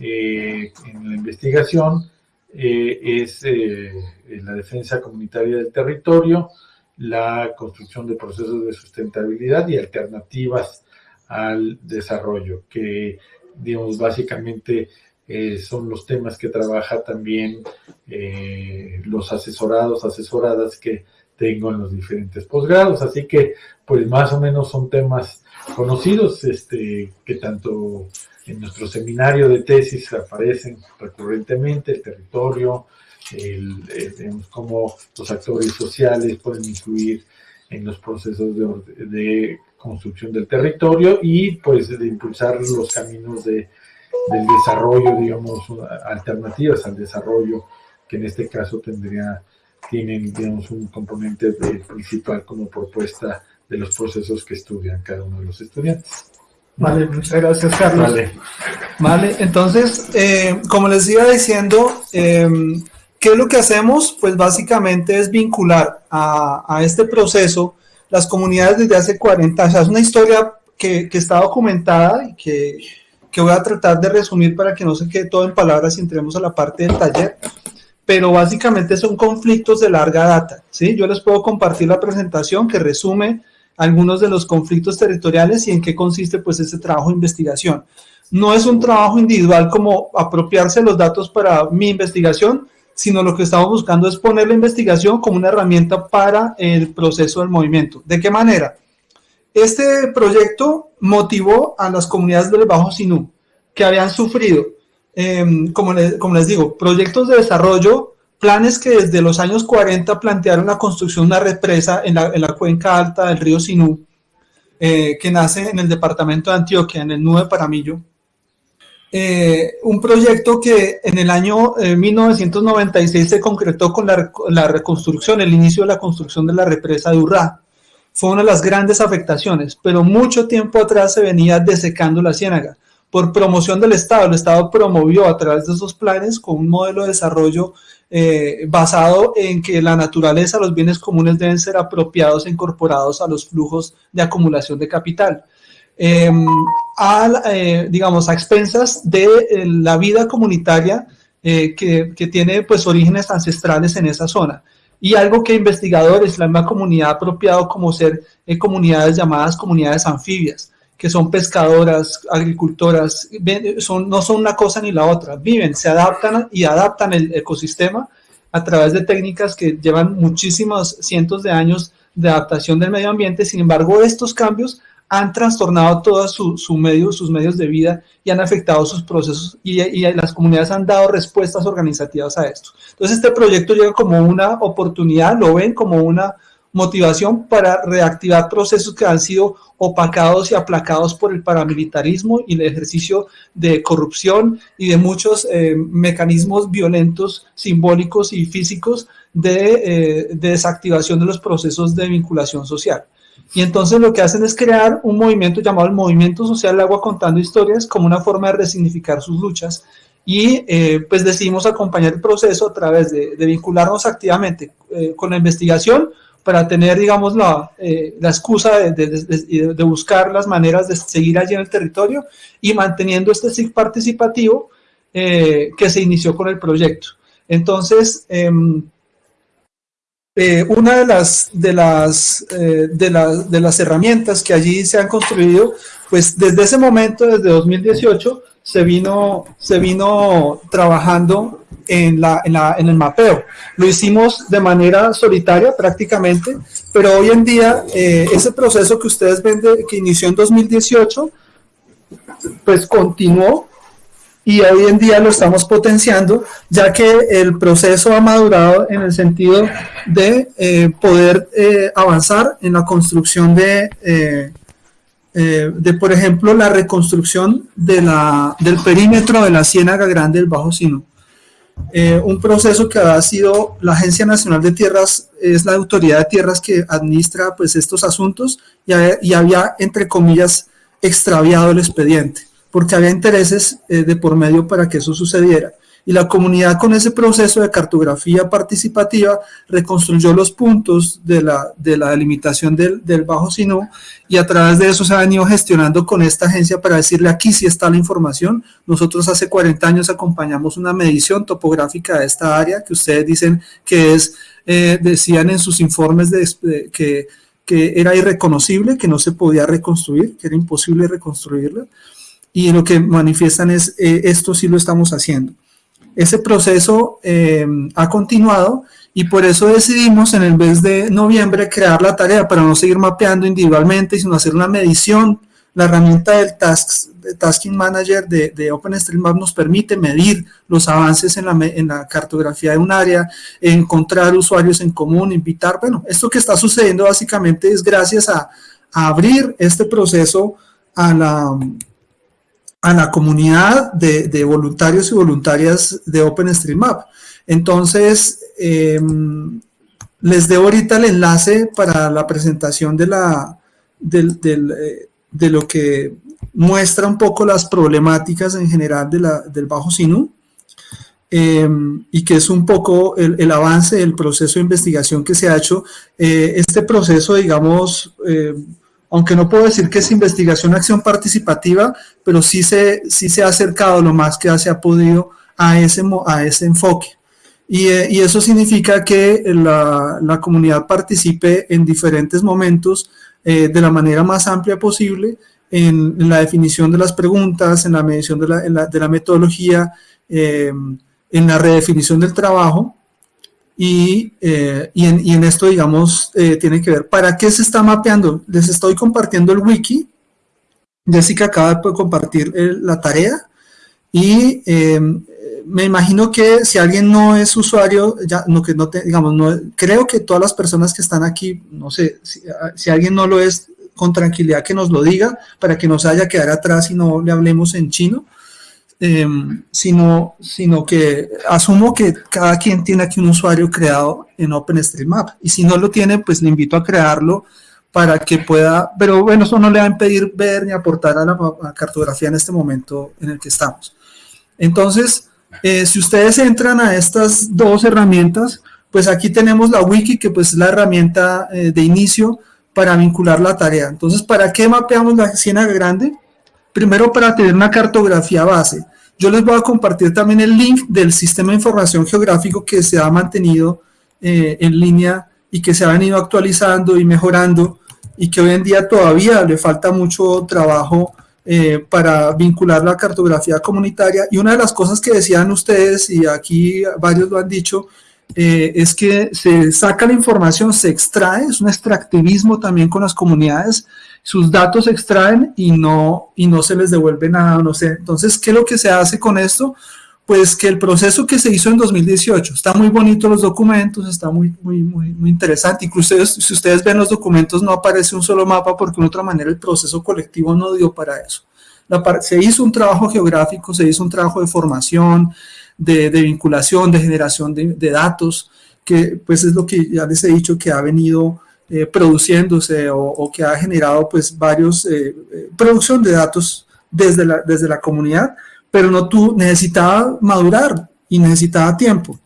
eh, en la investigación eh, es eh, la defensa comunitaria del territorio, la construcción de procesos de sustentabilidad y alternativas al desarrollo, que digamos básicamente eh, son los temas que trabaja también eh, los asesorados, asesoradas que tengo en los diferentes posgrados, así que pues más o menos son temas conocidos, este, que tanto en nuestro seminario de tesis aparecen recurrentemente, el territorio, el, el, cómo los actores sociales pueden influir en los procesos de, de construcción del territorio y pues de impulsar los caminos de, del desarrollo, digamos, alternativas al desarrollo, que en este caso tendría, tienen, digamos, un componente principal como propuesta de los procesos que estudian cada uno de los estudiantes. Vale, muchas gracias, Carlos. Vale. Vale, entonces, eh, como les iba diciendo, eh, ¿qué es lo que hacemos? Pues básicamente es vincular a, a, este proceso las comunidades desde hace 40 años. es una historia que, que está documentada y que, que, voy a tratar de resumir para que no se quede todo en palabras y entremos a la parte del taller. Pero básicamente son conflictos de larga data. ¿sí? Yo les puedo compartir la presentación que resume algunos de los conflictos territoriales y en qué consiste pues ese trabajo de investigación no es un trabajo individual como apropiarse los datos para mi investigación, sino lo que estamos buscando es poner la investigación como una herramienta para el proceso del movimiento. ¿De qué manera? Este proyecto motivó a las comunidades del Bajo Sinú, que habían sufrido, les, como, les, digo, proyectos de desarrollo, planes que desde los años 40 plantearon la construcción de una represa en la, en la cuenca alta del río Sinú, eh, que nace en el departamento de Antioquia, en el Nudo de Paramillo, eh, un proyecto que en el año eh, 1996 se concretó con la, la, reconstrucción, el inicio de la construcción de la represa de Urrá. Fue una de las grandes afectaciones, pero mucho tiempo atrás se venía desecando la ciénaga. Por promoción del Estado, el Estado promovió a través de esos planes con un modelo de desarrollo eh, basado en que la naturaleza, los bienes comunes deben ser apropiados e incorporados a los flujos de acumulación de capital eh, a, eh, digamos, a expensas de eh, la vida comunitaria que, tiene pues orígenes ancestrales en esa zona. Y algo que investigadores, la misma comunidad ha apropiado como ser comunidades llamadas comunidades anfibias, que son pescadoras, agricultoras, no son una cosa ni la otra, viven, se adaptan y adaptan el ecosistema a través de técnicas que llevan muchísimos cientos de años de adaptación del medio ambiente, sin embargo estos cambios han trastornado todos su, su medio, sus medios de vida y han afectado sus procesos y, y, las comunidades han dado respuestas organizativas a esto. Entonces este proyecto llega como una oportunidad, lo ven como una motivación para reactivar procesos que han sido opacados y aplacados por el paramilitarismo y el ejercicio de corrupción y de muchos eh, mecanismos violentos, simbólicos y físicos de, eh, de desactivación de los procesos de vinculación social. Y entonces lo que hacen es crear un movimiento llamado el Movimiento Social Agua Contando Historias como una forma de resignificar sus luchas y eh, pues decidimos acompañar el proceso a través de, de vincularnos activamente eh, con la investigación para tener, digamos, la, eh, la excusa de, de, buscar las maneras de seguir allí en el territorio y manteniendo este SIG participativo eh, que se inició con el proyecto. Entonces, eh, eh, una de las, de, las, de, las, de las herramientas que allí se han construido, pues desde ese momento, desde 2018, se vino, se vino trabajando en, el mapeo. Lo hicimos de manera solitaria prácticamente, pero hoy en día eh, ese proceso que ustedes ven de, que inició en 2018, pues continuó y hoy en día lo estamos potenciando, ya que el proceso ha madurado en el sentido de eh, poder eh, avanzar en la construcción de, de, por ejemplo, la reconstrucción de la, del perímetro de la Ciénaga Grande del Bajo Sino. Eh, un proceso que ha sido la Agencia Nacional de Tierras, es la autoridad de tierras que administra pues, estos asuntos y, y había, entre comillas, extraviado el expediente porque había intereses eh, de por medio para que eso sucediera. Y la comunidad con ese proceso de cartografía participativa reconstruyó los puntos de la, de la delimitación del, del Bajo Sinú y a través de eso se ha venido gestionando con esta agencia para decirle aquí sí está la información. Nosotros hace 40 años acompañamos una medición topográfica de esta área que ustedes dicen que es, eh, decían en sus informes que, que era irreconocible, que no se podía reconstruir, que era imposible reconstruirla y lo que manifiestan es eh, esto sí lo estamos haciendo. Ese proceso eh, ha continuado y por eso decidimos en el mes de noviembre crear la tarea para no seguir mapeando individualmente, sino hacer una medición. La herramienta del Tasks, Tasking Manager de, de OpenStreetMap nos permite medir los avances en la, en la cartografía de un área, encontrar usuarios en común, invitar. Bueno, esto que está sucediendo básicamente es gracias a abrir este proceso a la, a la comunidad de, voluntarios y voluntarias de OpenStreetMap. Entonces, eh, les debo ahorita el enlace para la presentación eh, de lo que muestra un poco las problemáticas en general del Bajo Sinú eh, y que es un poco el, avance del proceso de investigación que se ha hecho. Eh, este proceso, digamos, eh, aunque no puedo decir que es investigación acción participativa, pero sí se, sí se ha acercado lo más que se ha podido a ese, a ese enfoque. Y, y eso significa que la, la, comunidad participe en diferentes momentos de la manera más amplia posible en, en, la definición de las preguntas, en la medición de la, la, de la metodología, eh, en la redefinición del trabajo y, eh, y, en, y en, esto, digamos, eh, tiene que ver, ¿para qué se está mapeando? Les estoy compartiendo el wiki, Jessica acaba de compartir el, la tarea y eh, me imagino que si alguien no es usuario, ya no que no te, digamos, no, creo que todas las personas que están aquí, no sé, si, si alguien no lo es, con tranquilidad que nos lo diga para que no se haya quedar atrás y no le hablemos en chino. Eh, sino, sino que asumo que cada quien tiene aquí un usuario creado en OpenStreetMap y si no lo tiene, pues le invito a crearlo para que pueda, pero bueno, eso no le va a impedir ver ni aportar a la, a la cartografía en este momento en el que estamos. Entonces, eh, si ustedes entran a estas dos herramientas, pues aquí tenemos la wiki, que pues es la herramienta eh, de inicio para vincular la tarea. Entonces, ¿para qué mapeamos la Ciénaga Grande? Primero para tener una cartografía base. Yo les voy a compartir también el link del sistema de información geográfico que se ha mantenido eh, en línea y que se ha venido actualizando y mejorando y que hoy en día todavía le falta mucho trabajo eh, para vincular la cartografía comunitaria. Y una de las cosas que decían ustedes, y aquí varios lo han dicho, eh, es que se saca la información, se extrae, es un extractivismo también con las comunidades, sus datos se extraen y no, y no se les devuelve nada, no sé. Entonces, ¿qué es lo que se hace con esto? Pues que el proceso que se hizo en 2018, está muy bonito los documentos, está muy, muy, muy, muy interesante, incluso si ustedes ven los documentos no aparece un solo mapa porque de otra manera el proceso colectivo no dio para eso. Se hizo un trabajo geográfico, se hizo un trabajo de formación, de, de vinculación, de generación de, de, datos, que pues es lo que ya les he dicho que ha venido eh, produciéndose o, que ha generado pues varios, eh, eh, producción de datos desde la, desde la comunidad, pero no tú necesitaba madurar y necesitaba tiempo.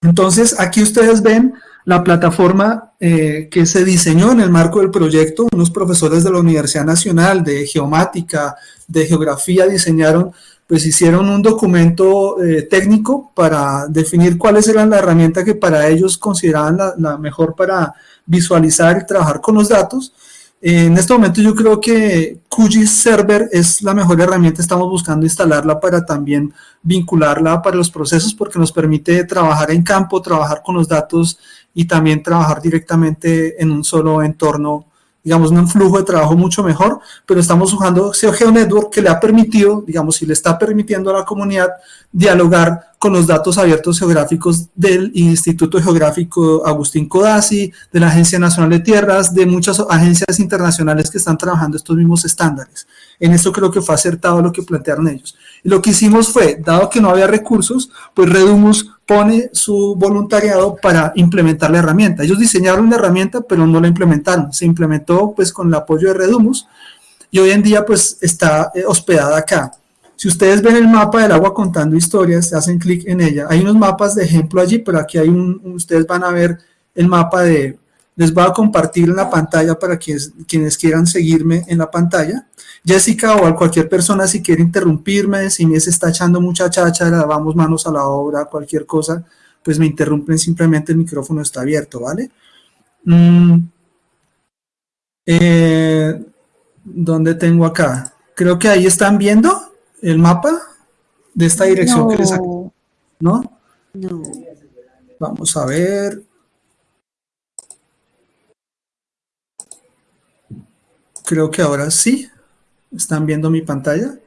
Entonces aquí ustedes ven la plataforma eh, que se diseñó en el marco del proyecto, unos profesores de la Universidad Nacional de Geomática, de Geografía diseñaron pues hicieron un documento técnico para definir cuáles eran las herramientas que para ellos consideraban la, mejor para visualizar y trabajar con los datos. En este momento yo creo que QGIS Server es la mejor herramienta, estamos buscando instalarla para también vincularla para los procesos porque nos permite trabajar en campo, trabajar con los datos y también trabajar directamente en un solo entorno digamos, un flujo de trabajo mucho mejor, pero estamos usando SEO Network que le ha permitido, digamos, si le está permitiendo a la comunidad dialogar con los datos abiertos geográficos del Instituto Geográfico Agustín Codazzi, de la Agencia Nacional de Tierras, de muchas agencias internacionales que están trabajando estos mismos estándares. En esto creo que fue acertado lo que plantearon ellos. Y lo que hicimos fue, dado que no había recursos, pues Redumus pone su voluntariado para implementar la herramienta. Ellos diseñaron la herramienta, pero no la implementaron. Se implementó pues con el apoyo de Redumus y hoy en día pues está eh, hospedada acá. Si ustedes ven el mapa del agua contando historias, hacen clic en ella. Hay unos mapas de ejemplo allí, pero aquí hay un, ustedes van a ver el mapa de, les voy a compartir en la pantalla para quienes, quienes quieran seguirme en la pantalla. Jessica o cualquier persona si quiere interrumpirme, si me está echando mucha cháchara, vamos manos a la obra, cualquier cosa, pues me interrumpen, simplemente el micrófono está abierto, ¿vale? Mm. Eh, ¿Dónde tengo acá? Creo que ahí están viendo el mapa de esta dirección no. que les saqué, ¿no? No. Vamos a ver. Creo que ahora sí. ¿Están viendo mi pantalla?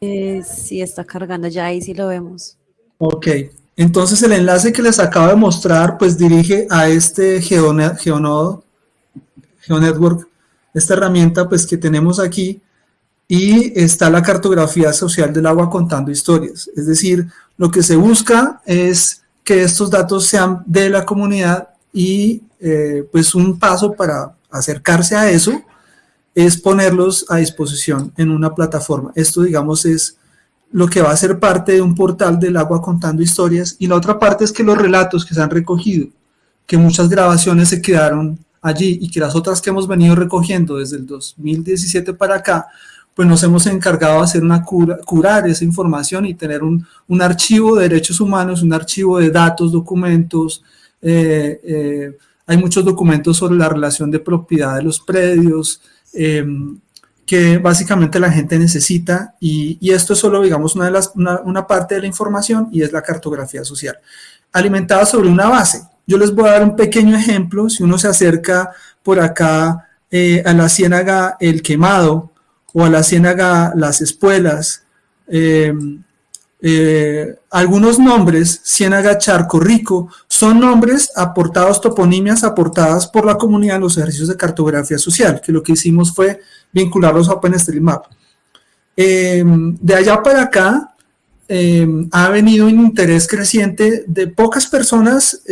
Eh, sí, está cargando ya, ahí sí lo vemos. Ok, entonces el enlace que les acabo de mostrar, pues dirige a este Geonet, Geonodo, GeoNetwork, esta herramienta pues que tenemos aquí, y está la cartografía social del agua contando historias. Es decir, lo que se busca es que estos datos sean de la comunidad y eh, pues un paso para acercarse a eso es ponerlos a disposición en una plataforma. Esto, digamos, es lo que va a ser parte de un portal del agua contando historias. Y la otra parte es que los relatos que se han recogido, que muchas grabaciones se quedaron allí y que las otras que hemos venido recogiendo desde el 2017 para acá, pues nos hemos encargado de hacer una cura, curar esa información y tener un, un, archivo de derechos humanos, un archivo de datos, documentos, eh, eh, hay muchos documentos sobre la relación de propiedad de los predios, eh, que básicamente la gente necesita y, y, esto es solo, digamos, una, de las, una, una, parte de la información y es la cartografía social, alimentada sobre una base. Yo les voy a dar un pequeño ejemplo, si uno se acerca por acá eh, a la ciénaga El Quemado o a la ciénaga Las Espuelas, eh, eh, algunos nombres, Ciénaga Charco Rico, son nombres aportados, toponimias aportadas por la comunidad en los ejercicios de cartografía social, que lo que hicimos fue vincularlos a OpenStreetMap. Eh, de allá para acá eh, ha venido un interés creciente de pocas personas,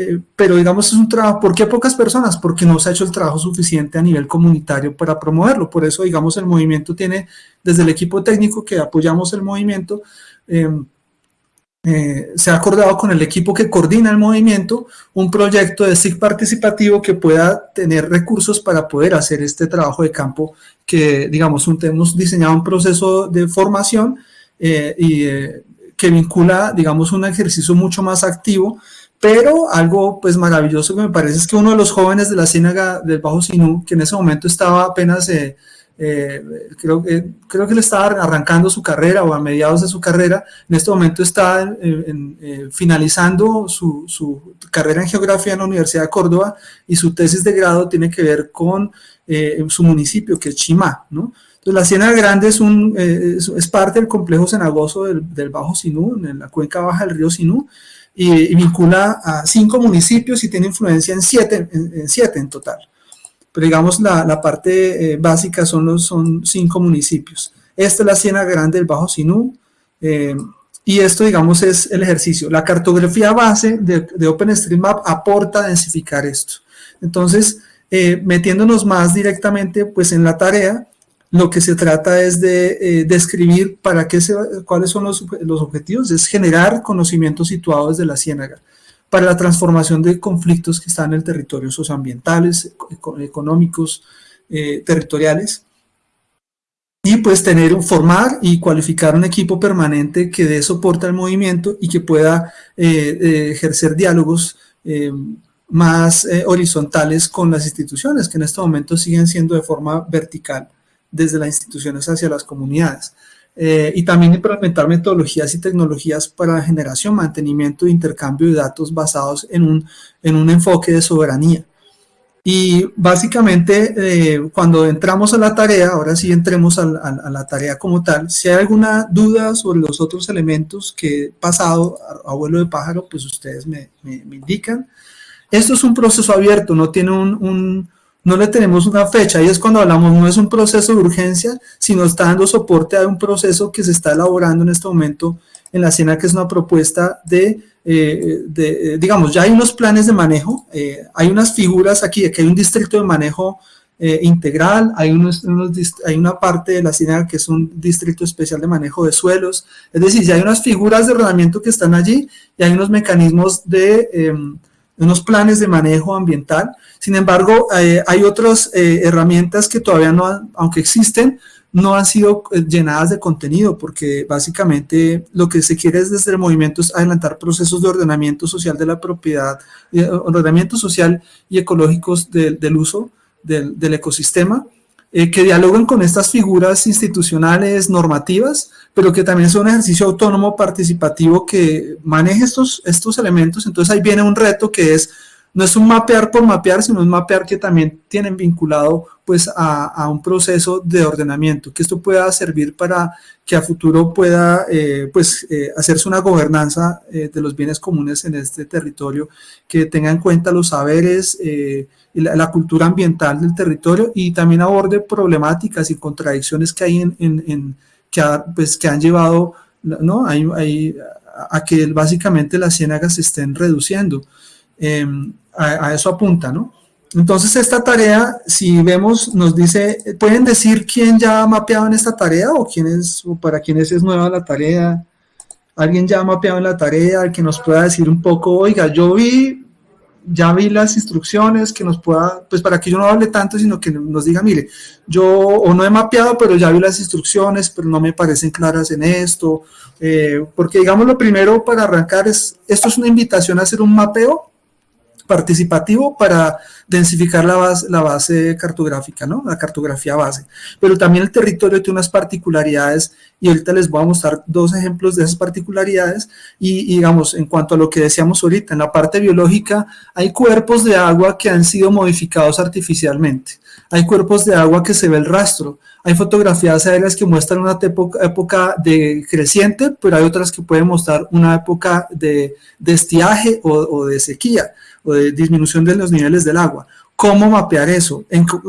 eh, pero digamos es un trabajo, ¿por qué pocas personas? Porque no se ha hecho el trabajo suficiente a nivel comunitario para promoverlo, por eso digamos el movimiento tiene, desde el equipo técnico que apoyamos el movimiento, eh, se ha acordado con el equipo que coordina el movimiento un proyecto de SIG participativo que pueda tener recursos para poder hacer este trabajo de campo que, digamos, hemos diseñado un proceso de formación eh, y que vincula, digamos, un ejercicio mucho más activo, pero algo pues maravilloso que me parece es que uno de los jóvenes de la Ciénaga del Bajo Sinú, que en ese momento estaba apenas... Eh, eh, creo, que, creo que le estaba arrancando su carrera o a mediados de su carrera, en este momento está en, en, eh, finalizando su, su, carrera en geografía en la Universidad de Córdoba y su tesis de grado tiene que ver con eh, su municipio, que es Chimá, ¿no? La Ciénaga Grande es, un, eh, es, parte del complejo cenagoso del, del, Bajo Sinú, en la cuenca baja del río Sinú, y, y, vincula a cinco municipios y tiene influencia en siete en, siete en total pero digamos la, la parte eh, básica son, son cinco municipios. Esta es la Ciénaga Grande del Bajo Sinú, eh, y esto, digamos, es el ejercicio. La cartografía base de, de OpenStreetMap aporta a densificar esto. Entonces, eh, metiéndonos más directamente pues, en la tarea, lo que se trata es de eh, describir para qué se, cuáles son los, objetivos, es generar conocimientos situados de la ciénaga para la transformación de conflictos que están en el territorio socioambientales, económicos, eh, territoriales, y pues tener, formar y cualificar un equipo permanente que dé soporte al movimiento y que pueda eh, ejercer diálogos más horizontales con las instituciones, que en este momento siguen siendo de forma vertical desde las instituciones hacia las comunidades eh, y también implementar metodologías y tecnologías para generación, mantenimiento e intercambio de datos basados en un, en un enfoque de soberanía. Y básicamente, eh, cuando entramos a la tarea, ahora sí entremos a, a, a, la tarea como tal, si hay alguna duda sobre los otros elementos que he pasado a, vuelo de pájaro, pues ustedes me, me, me, indican. Esto es un proceso abierto, no tiene un, un no le tenemos una fecha, y es cuando hablamos, no es un proceso de urgencia, sino está dando soporte a un proceso que se está elaborando en este momento en la CIENA, que es una propuesta de, eh, eh, digamos, ya hay unos planes de manejo, eh, hay unas figuras aquí, aquí hay un distrito de manejo integral, hay, unos, hay una parte de la CIENA que es un distrito especial de manejo de suelos, es decir, ya hay unas figuras de ordenamiento que están allí, y hay unos mecanismos de em, unos planes de manejo ambiental. Sin embargo, eh, hay otras eh, herramientas que todavía no, han, aunque existen, no han sido eh, llenadas de contenido, porque básicamente lo que se quiere es desde el movimiento es adelantar procesos de ordenamiento social de la propiedad, ordenamiento social y ecológicos de, del uso del, del ecosistema, eh, que dialogan con estas figuras institucionales normativas, pero que también son un ejercicio autónomo participativo que maneje estos, estos elementos. Entonces ahí viene un reto que es, no es un mapear por mapear, sino un mapear que también tienen vinculado pues a, un proceso de ordenamiento, que esto pueda servir para que a futuro pueda eh, pues eh, hacerse una gobernanza de los bienes comunes en este territorio, que tenga en cuenta los saberes, la, la, cultura ambiental del territorio y también aborde problemáticas y contradicciones que hay en, en, en que, ha, pues, que han llevado ¿no? hay, hay, a que básicamente las ciénagas se estén reduciendo. Eh, a, a, eso apunta, ¿no? entonces esta tarea, si vemos, nos dice, ¿pueden decir quién ya ha mapeado en esta tarea o, quién es, o para quiénes es nueva la tarea? ¿Alguien ya ha mapeado en la tarea? Que nos pueda decir un poco, oiga, yo vi, ya vi las instrucciones, que nos pueda, pues para que yo no hable tanto, sino que nos diga, mire, yo o no he mapeado, pero ya vi las instrucciones, pero no me parecen claras en esto, eh, porque digamos lo primero para arrancar es, esto es una invitación a hacer un mapeo participativo para densificar la base, la base cartográfica, ¿no? La cartografía base. Pero también el territorio tiene unas particularidades y ahorita les voy a mostrar dos ejemplos de esas particularidades y, digamos, en cuanto a lo que decíamos ahorita, en la parte biológica hay cuerpos de agua que han sido modificados artificialmente. Hay cuerpos de agua que se ve el rastro. Hay fotografías aéreas que muestran una época, de creciente, pero hay otras que pueden mostrar una época de, estiaje o de sequía de disminución de los niveles del agua. ¿Cómo mapear eso?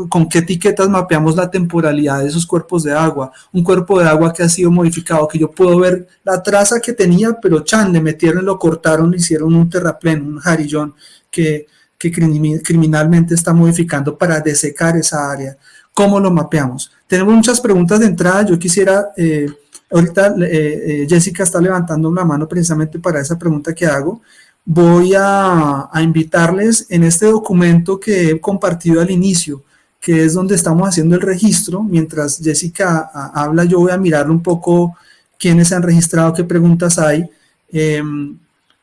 ¿Con qué etiquetas mapeamos la temporalidad de esos cuerpos de agua? Un cuerpo de agua que ha sido modificado, que yo puedo ver la traza que tenía, pero chan, le metieron, lo cortaron, hicieron un terraplén, un jarillón que, que criminalmente está modificando para desecar esa área. ¿Cómo lo mapeamos? Tenemos muchas preguntas de entrada. Yo quisiera, eh, ahorita eh, eh, Jessica está levantando una mano precisamente para esa pregunta que hago voy a, invitarles en este documento que he compartido al inicio, que es donde estamos haciendo el registro. Mientras Jessica habla, yo voy a mirar un poco quiénes se han registrado, qué preguntas hay. Em,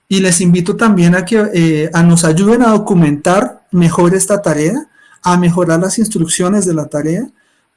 y les invito también a que eh, a nos ayuden a documentar mejor esta tarea, a mejorar las instrucciones de la tarea,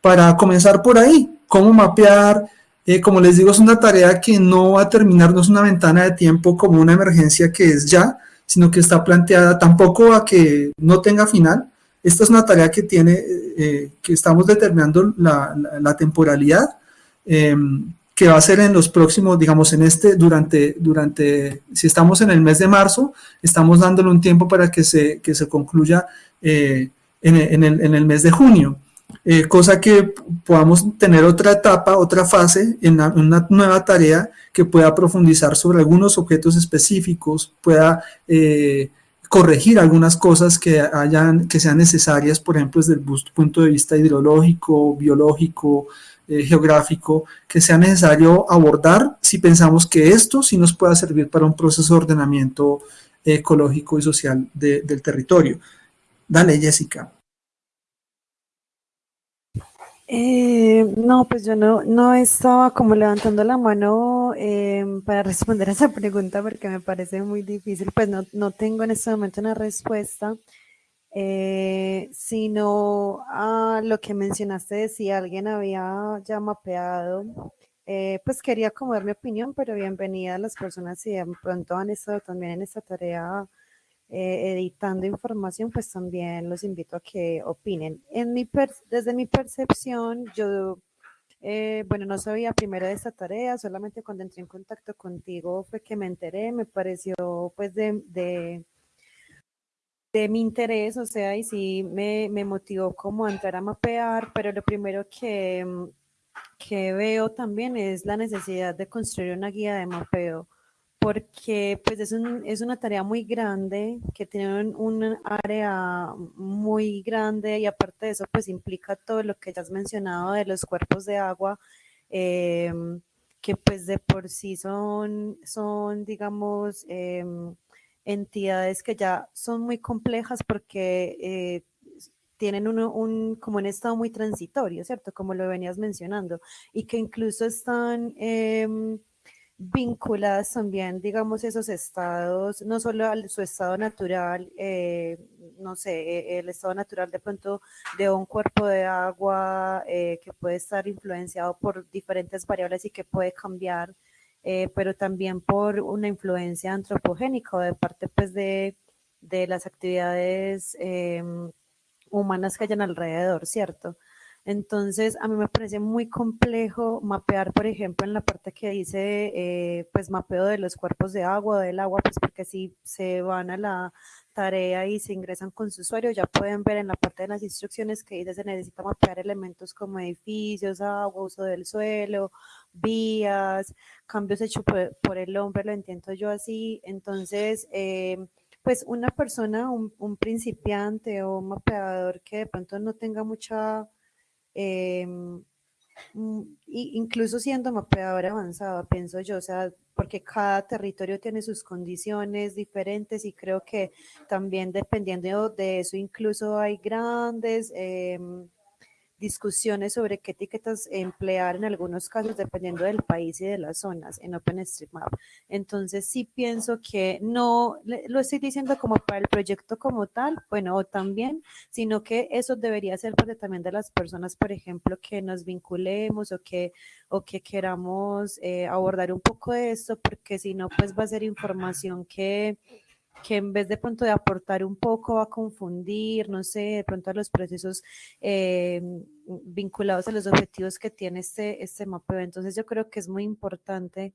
para comenzar por ahí, cómo mapear, eh, como les digo, es una tarea que no va a terminar, no es una ventana de tiempo como una emergencia que es ya, sino que está planteada tampoco a que no tenga final. Esta es una tarea que tiene, eh, que estamos determinando la, temporalidad, em, que va a ser en los próximos, digamos, en este, durante, durante, si estamos en el mes de marzo, estamos dándole un tiempo para que se, que se concluya eh, en, en, el, en el mes de junio. Eh, cosa que podamos tener otra etapa, otra fase en, una nueva tarea que pueda profundizar sobre algunos objetos específicos, pueda eh, corregir algunas cosas que, hayan, que sean necesarias, por ejemplo, desde el punto de vista hidrológico, biológico, eh, geográfico, que sea necesario abordar si pensamos que esto sí nos pueda servir para un proceso de ordenamiento ecológico y social del territorio. Dale, Jessica. Eh, no, pues yo no, no estaba como levantando la mano eh, para responder a esa pregunta porque me parece muy difícil. Pues no, no tengo en este momento una respuesta, eh, sino a lo que mencionaste de si alguien había ya mapeado. pues quería como dar mi opinión, pero bienvenida a las personas si de pronto han estado también en esta tarea eh, editando información, pues también los invito a que opinen. En mi desde mi percepción, yo, eh, bueno, no sabía primero de esta tarea, solamente cuando entré en contacto contigo fue que me enteré, me pareció pues de, de, de mi interés, o sea, y sí me, me motivó como a entrar a mapear, pero lo primero que, que veo también es la necesidad de construir una guía de mapeo porque pues es, un, es una tarea muy grande, que tiene un, área muy grande y aparte de eso pues implica todo lo que ya has mencionado de los cuerpos de agua, em, que pues de por sí son, son digamos, em, entidades que ya son muy complejas porque eh, tienen un, como un estado muy transitorio, ¿cierto? Como lo venías mencionando, y que incluso están em, vinculadas también, digamos, esos estados, no solo a su estado natural, eh, no sé, e, el estado natural de pronto de un cuerpo de agua eh, que puede estar influenciado por diferentes variables y que puede cambiar, eh, pero también por una influencia antropogénica de parte pues de, de las actividades em, humanas que hayan alrededor, ¿cierto? Entonces, a mí me parece muy complejo mapear, por ejemplo, en la parte que dice, eh, pues, mapeo de los cuerpos de agua, del agua, pues, porque si se van a la tarea y se ingresan con su usuario, ya pueden ver en la parte de las instrucciones que dice se necesita mapear elementos como edificios, agua, uso del suelo, vías, cambios hechos por, el hombre, lo entiendo yo así. Entonces, eh, pues una persona, un, un principiante o un mapeador que de pronto no tenga mucha, em, mm, incluso siendo mapeador avanzado, pienso yo, o sea, porque cada territorio tiene sus condiciones diferentes y creo que también dependiendo de eso, incluso hay grandes em, discusiones sobre qué etiquetas emplear en algunos casos dependiendo del país y de las zonas en OpenStreetMap. Entonces sí pienso que no lo estoy diciendo como para el proyecto como tal, bueno, o también, sino que eso debería ser parte también de las personas, por ejemplo, que nos vinculemos o que, o que queramos eh, abordar un poco de esto, porque si no, pues va a ser información que que en vez de pronto de aportar un poco a confundir, no sé, de pronto a los procesos eh, vinculados a los objetivos que tiene este, este mapeo. Entonces yo creo que es muy importante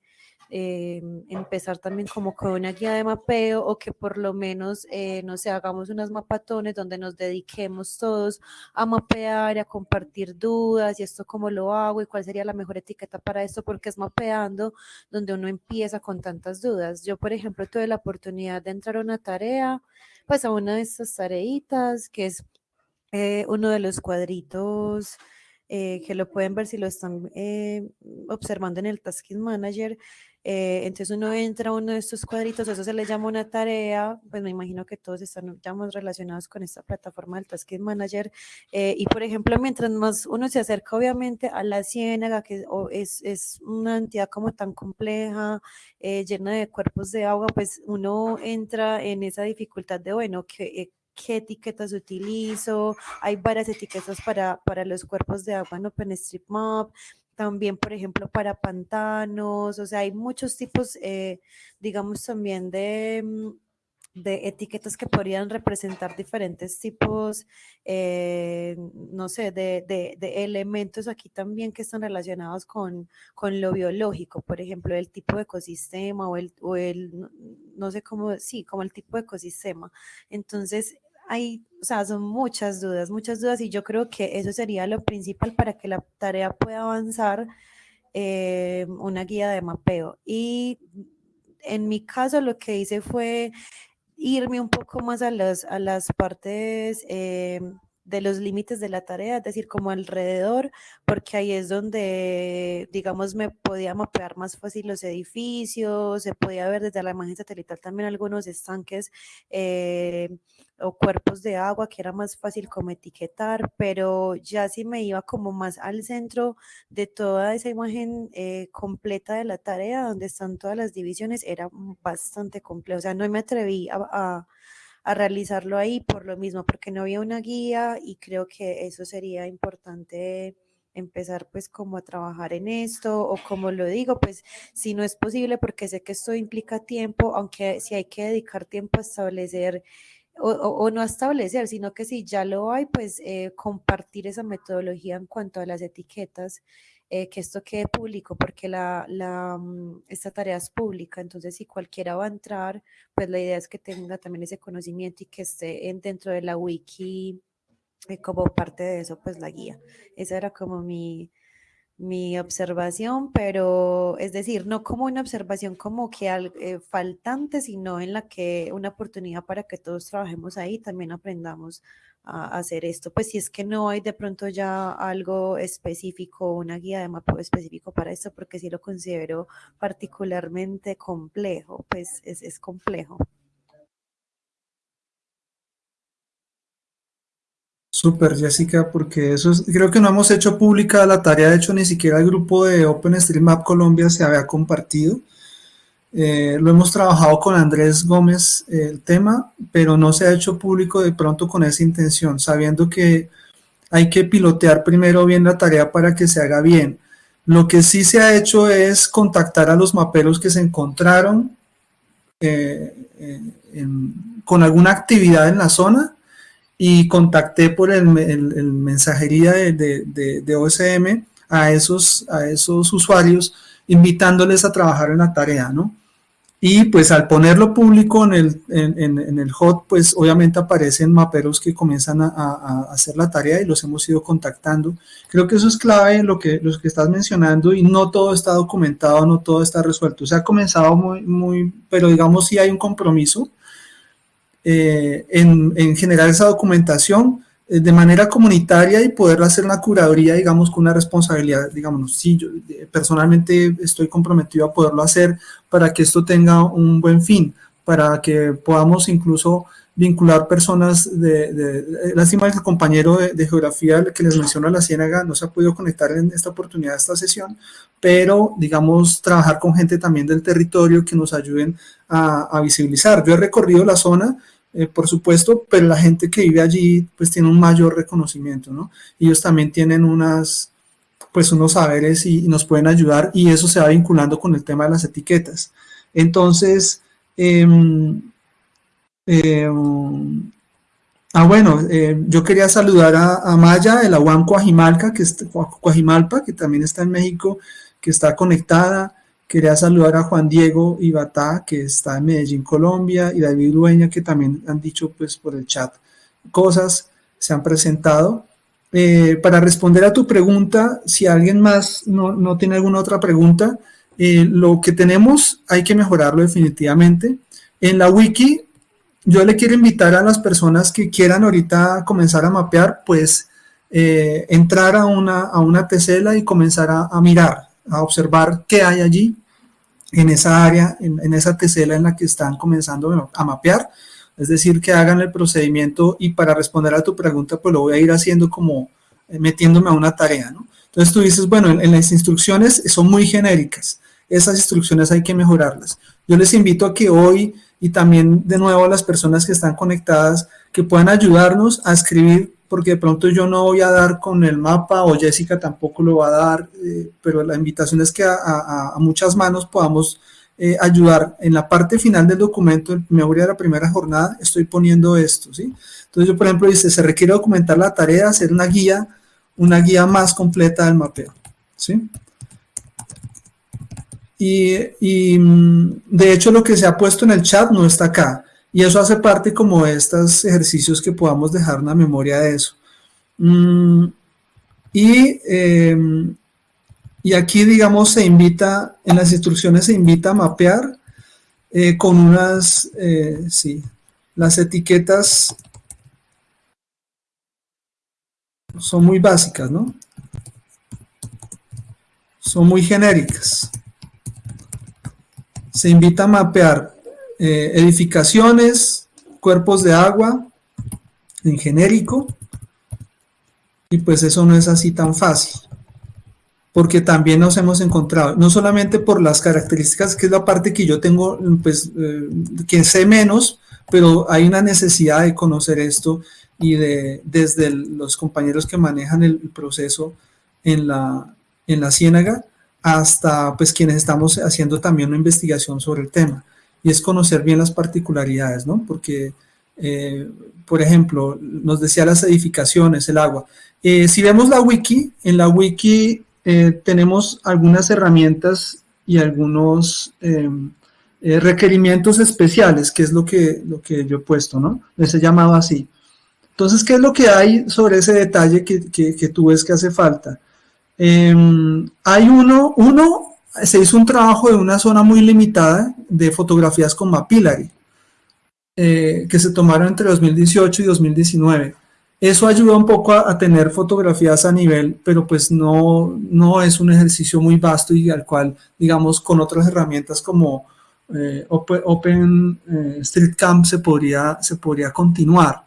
eh, empezar también como con una guía de mapeo o que por lo menos, eh, no sé, hagamos unas mapatones donde nos dediquemos todos a mapear a compartir dudas y esto cómo lo hago y cuál sería la mejor etiqueta para esto, porque es mapeando donde uno empieza con tantas dudas. Yo, por ejemplo, tuve la oportunidad de entrar a una tarea, pues a una de estas tareitas, que es eh, uno de los cuadritos eh, que lo pueden ver si lo están eh, observando en el Tasking Manager. eh, entonces uno entra a uno de estos cuadritos, eso se le llama una tarea, pues me imagino que todos están ya más relacionados con esta plataforma del Tasking Manager. eh, y por ejemplo, mientras más uno se acerca obviamente a la ciénaga, que es, es una entidad como tan compleja, eh, llena de cuerpos de agua, pues uno entra en esa dificultad de, bueno, que... qué etiquetas utilizo, hay varias etiquetas para, para los cuerpos de agua en OpenStreetMap, también, por ejemplo, para pantanos, o sea, hay muchos tipos, eh, digamos, también de, mm, de etiquetas que podrían representar diferentes tipos, eh, no sé, de, de- elementos aquí también que están relacionados con, con lo biológico, por ejemplo, el tipo de ecosistema o el, o el, no sé cómo, sí, como el tipo de ecosistema. Entonces, hay, o sea, son muchas dudas, muchas dudas y yo creo que eso sería lo principal para que la tarea pueda avanzar, eh, una guía de mapeo. Y en mi caso lo que hice fue irme un poco más a las, a las partes eh, de los límites de la tarea, es decir, como alrededor, porque ahí es donde, digamos, me podía mapear más fácil los edificios, se podía ver desde la imagen satelital también algunos estanques eh, o cuerpos de agua que era más fácil como etiquetar, pero ya si me iba como más al centro de toda esa imagen eh, completa de la tarea, donde están todas las divisiones, era bastante complejo, o sea, no me atreví a a realizarlo ahí por lo mismo, porque no había una guía y creo que eso sería importante empezar pues como a trabajar en esto o como lo digo, pues si no es posible porque sé que esto implica tiempo, aunque si hay que dedicar tiempo a establecer o, o- no a establecer, sino que si ya lo hay, pues eh, compartir esa metodología en cuanto a las etiquetas, eh, que esto quede público, porque la, la, mm, esta tarea es pública, entonces si cualquiera va a entrar, pues la idea es que tenga también ese conocimiento y que esté en- dentro de la wiki eh, como parte de eso, pues la guía. Esa era como mi, mi observación, pero es decir, no como una observación como que al- eh, faltante, sino en la que una oportunidad para que todos trabajemos ahí, también aprendamos hacer esto. Pues si es que no hay de pronto ya algo específico, una guía de mapeo específico para esto, porque sí lo considero particularmente complejo, pues es, es complejo. Súper, Jessica, porque eso es- creo que no hemos hecho pública la tarea, de hecho ni siquiera el grupo de OpenStreetMap Colombia se había compartido. Eh, lo hemos trabajado con Andrés Gómez eh, el tema, pero no se ha hecho público de pronto con esa intención, sabiendo que hay que pilotear primero bien la tarea para que se haga bien. Lo que sí se ha hecho es contactar a los maperos que se encontraron eh, con alguna actividad en la zona y contacté por el, me- el- el mensajería de, OSM a esos usuarios, invitándoles a trabajar en la tarea, ¿no? Y pues al ponerlo público en el, en, en- en el hot, pues obviamente aparecen maperos que comienzan a, a- a hacer la tarea y los hemos ido contactando. Creo que eso es clave lo que, lo que estás mencionando y no todo está documentado, no todo está resuelto. Se ha comenzado muy, muy, pero digamos sí hay un compromiso eh, en, en, generar esa documentación de manera comunitaria y poder hacer una curaduría, digamos, con una responsabilidad, digamos, sí, yo eh, personalmente estoy comprometido a poderlo hacer para que esto tenga un buen fin, para que podamos incluso vincular personas de, de, lástima que el compañero de, de, geografía que les menciono la Ciénaga no se ha podido conectar en esta oportunidad, esta sesión, pero digamos trabajar con gente también del territorio que nos ayuden a, a visibilizar. Yo he recorrido la zona, eh, por supuesto, pero la gente que vive allí pues tiene un mayor reconocimiento, ¿no? Ellos también tienen unas, pues unos saberes y, y nos pueden ayudar y eso se va vinculando con el tema de las etiquetas. Entonces, eh, eh, ah, bueno, eh, yo quería saludar a, a Maya de la UAM que, está, Coajimalpa, que también está en México, que está conectada. Quería saludar a Juan Diego Ibatá, que está en Medellín, Colombia, y David Dueña, que también han dicho pues por el chat cosas, se han presentado. Eh, para responder a tu pregunta, si alguien más no, no tiene alguna otra pregunta, eh, lo que tenemos hay que mejorarlo definitivamente. En la wiki yo le quiero invitar a las personas que quieran ahorita comenzar a mapear, pues eh, entrar a una, a una tesela y comenzar a, a, mirar, a observar qué hay allí en esa área, en, esa tesela en la que están comenzando a mapear. Es decir, que hagan el procedimiento y para responder a tu pregunta, pues lo voy a ir haciendo como eh, metiéndome a una tarea, ¿no? Entonces tú dices, bueno, en, en las instrucciones son muy genéricas. Esas instrucciones hay que mejorarlas. Yo les invito a que hoy y también de nuevo a las personas que están conectadas que puedan ayudarnos a escribir porque de pronto yo no voy a dar con el mapa o Jessica tampoco lo va a dar, eh, pero la invitación es que a, muchas manos podamos eh, ayudar. En la parte final del documento, en memoria de la primera jornada, estoy poniendo esto, ¿sí? Entonces yo, por ejemplo, dice, se requiere documentar la tarea, hacer una guía, una guía más completa del mapeo, ¿sí? Y, y, mm, de hecho lo que se ha puesto en el chat no está acá. Y eso hace parte como de estos ejercicios que podamos dejar una memoria de eso. Mm, y, eh, y aquí, digamos, se invita, en las instrucciones se invita a mapear eh, con unas, eh, sí, las etiquetas son muy básicas, ¿no? Son muy genéricas se invita a mapear eh, edificaciones, cuerpos de agua, en genérico, y pues eso no es así tan fácil, porque también nos hemos encontrado, no solamente por las características, que es la parte que yo tengo, pues, eh, que sé menos, pero hay una necesidad de conocer esto y de, desde los compañeros que manejan el proceso en la, en la ciénaga, hasta pues quienes estamos haciendo también una investigación sobre el tema y es conocer bien las particularidades, ¿no? Porque, eh, por ejemplo, nos decía las edificaciones, el agua. Eh, si vemos la wiki, en la wiki eh, tenemos algunas herramientas y algunos em, requerimientos especiales, que es lo que, lo que yo he puesto, ¿no? Les he llamado así. Entonces, ¿qué es lo que hay sobre ese detalle que, que, que tú ves que hace falta? Eh, hay uno, uno, se hizo un trabajo de una zona muy limitada de fotografías con Mapillary, eh, que se tomaron entre 2018 y 2019. Eso ayuda un poco a, tener fotografías a nivel, pero pues no, no es un ejercicio muy vasto y al cual, digamos, con otras herramientas como eh, Open, Open eh, se podría, se podría continuar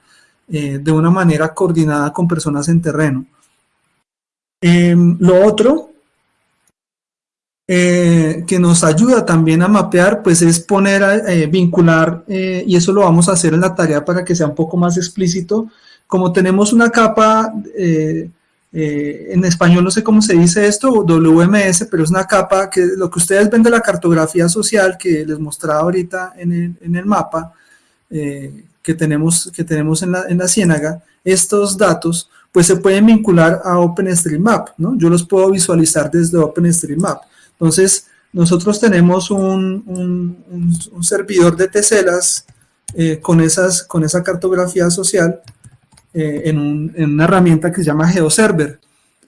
eh, de una manera coordinada con personas en terreno. Eh, lo otro eh, que nos ayuda también a mapear, pues es poner, a, eh, vincular, eh, y eso lo vamos a hacer en la tarea para que sea un poco más explícito. Como tenemos una capa, en español no sé cómo se dice esto, WMS, pero es una capa que lo que ustedes ven de la cartografía social que les mostraba ahorita en el, mapa que tenemos, que tenemos en la, en ciénaga, estos datos pues se pueden vincular a OpenStreetMap, ¿no? Yo los puedo visualizar desde OpenStreetMap. Entonces, nosotros tenemos un, servidor de teselas eh, con, esas, con esa cartografía social eh, en, en, una herramienta que se llama GeoServer.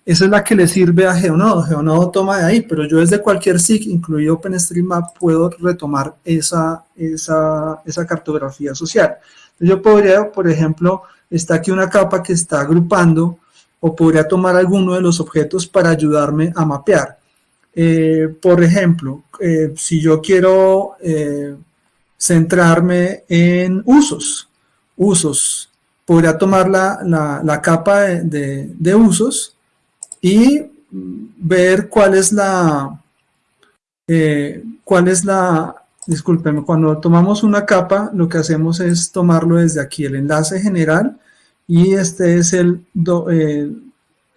esa es la que le sirve a Geonodo. Geonodo toma de ahí, pero yo desde cualquier SIG, incluido OpenStreetMap, puedo retomar esa, esa, esa cartografía social. Yo podría, por ejemplo, está aquí una capa que está agrupando o podría tomar alguno de los objetos para ayudarme a mapear. Eh, por ejemplo, eh, si yo quiero eh, centrarme en usos, usos, podría tomar la, la, capa de, de, usos y ver cuál es la, cuál es la, discúlpeme, cuando tomamos una capa, lo que hacemos es tomarlo desde aquí, el enlace general, y este es el,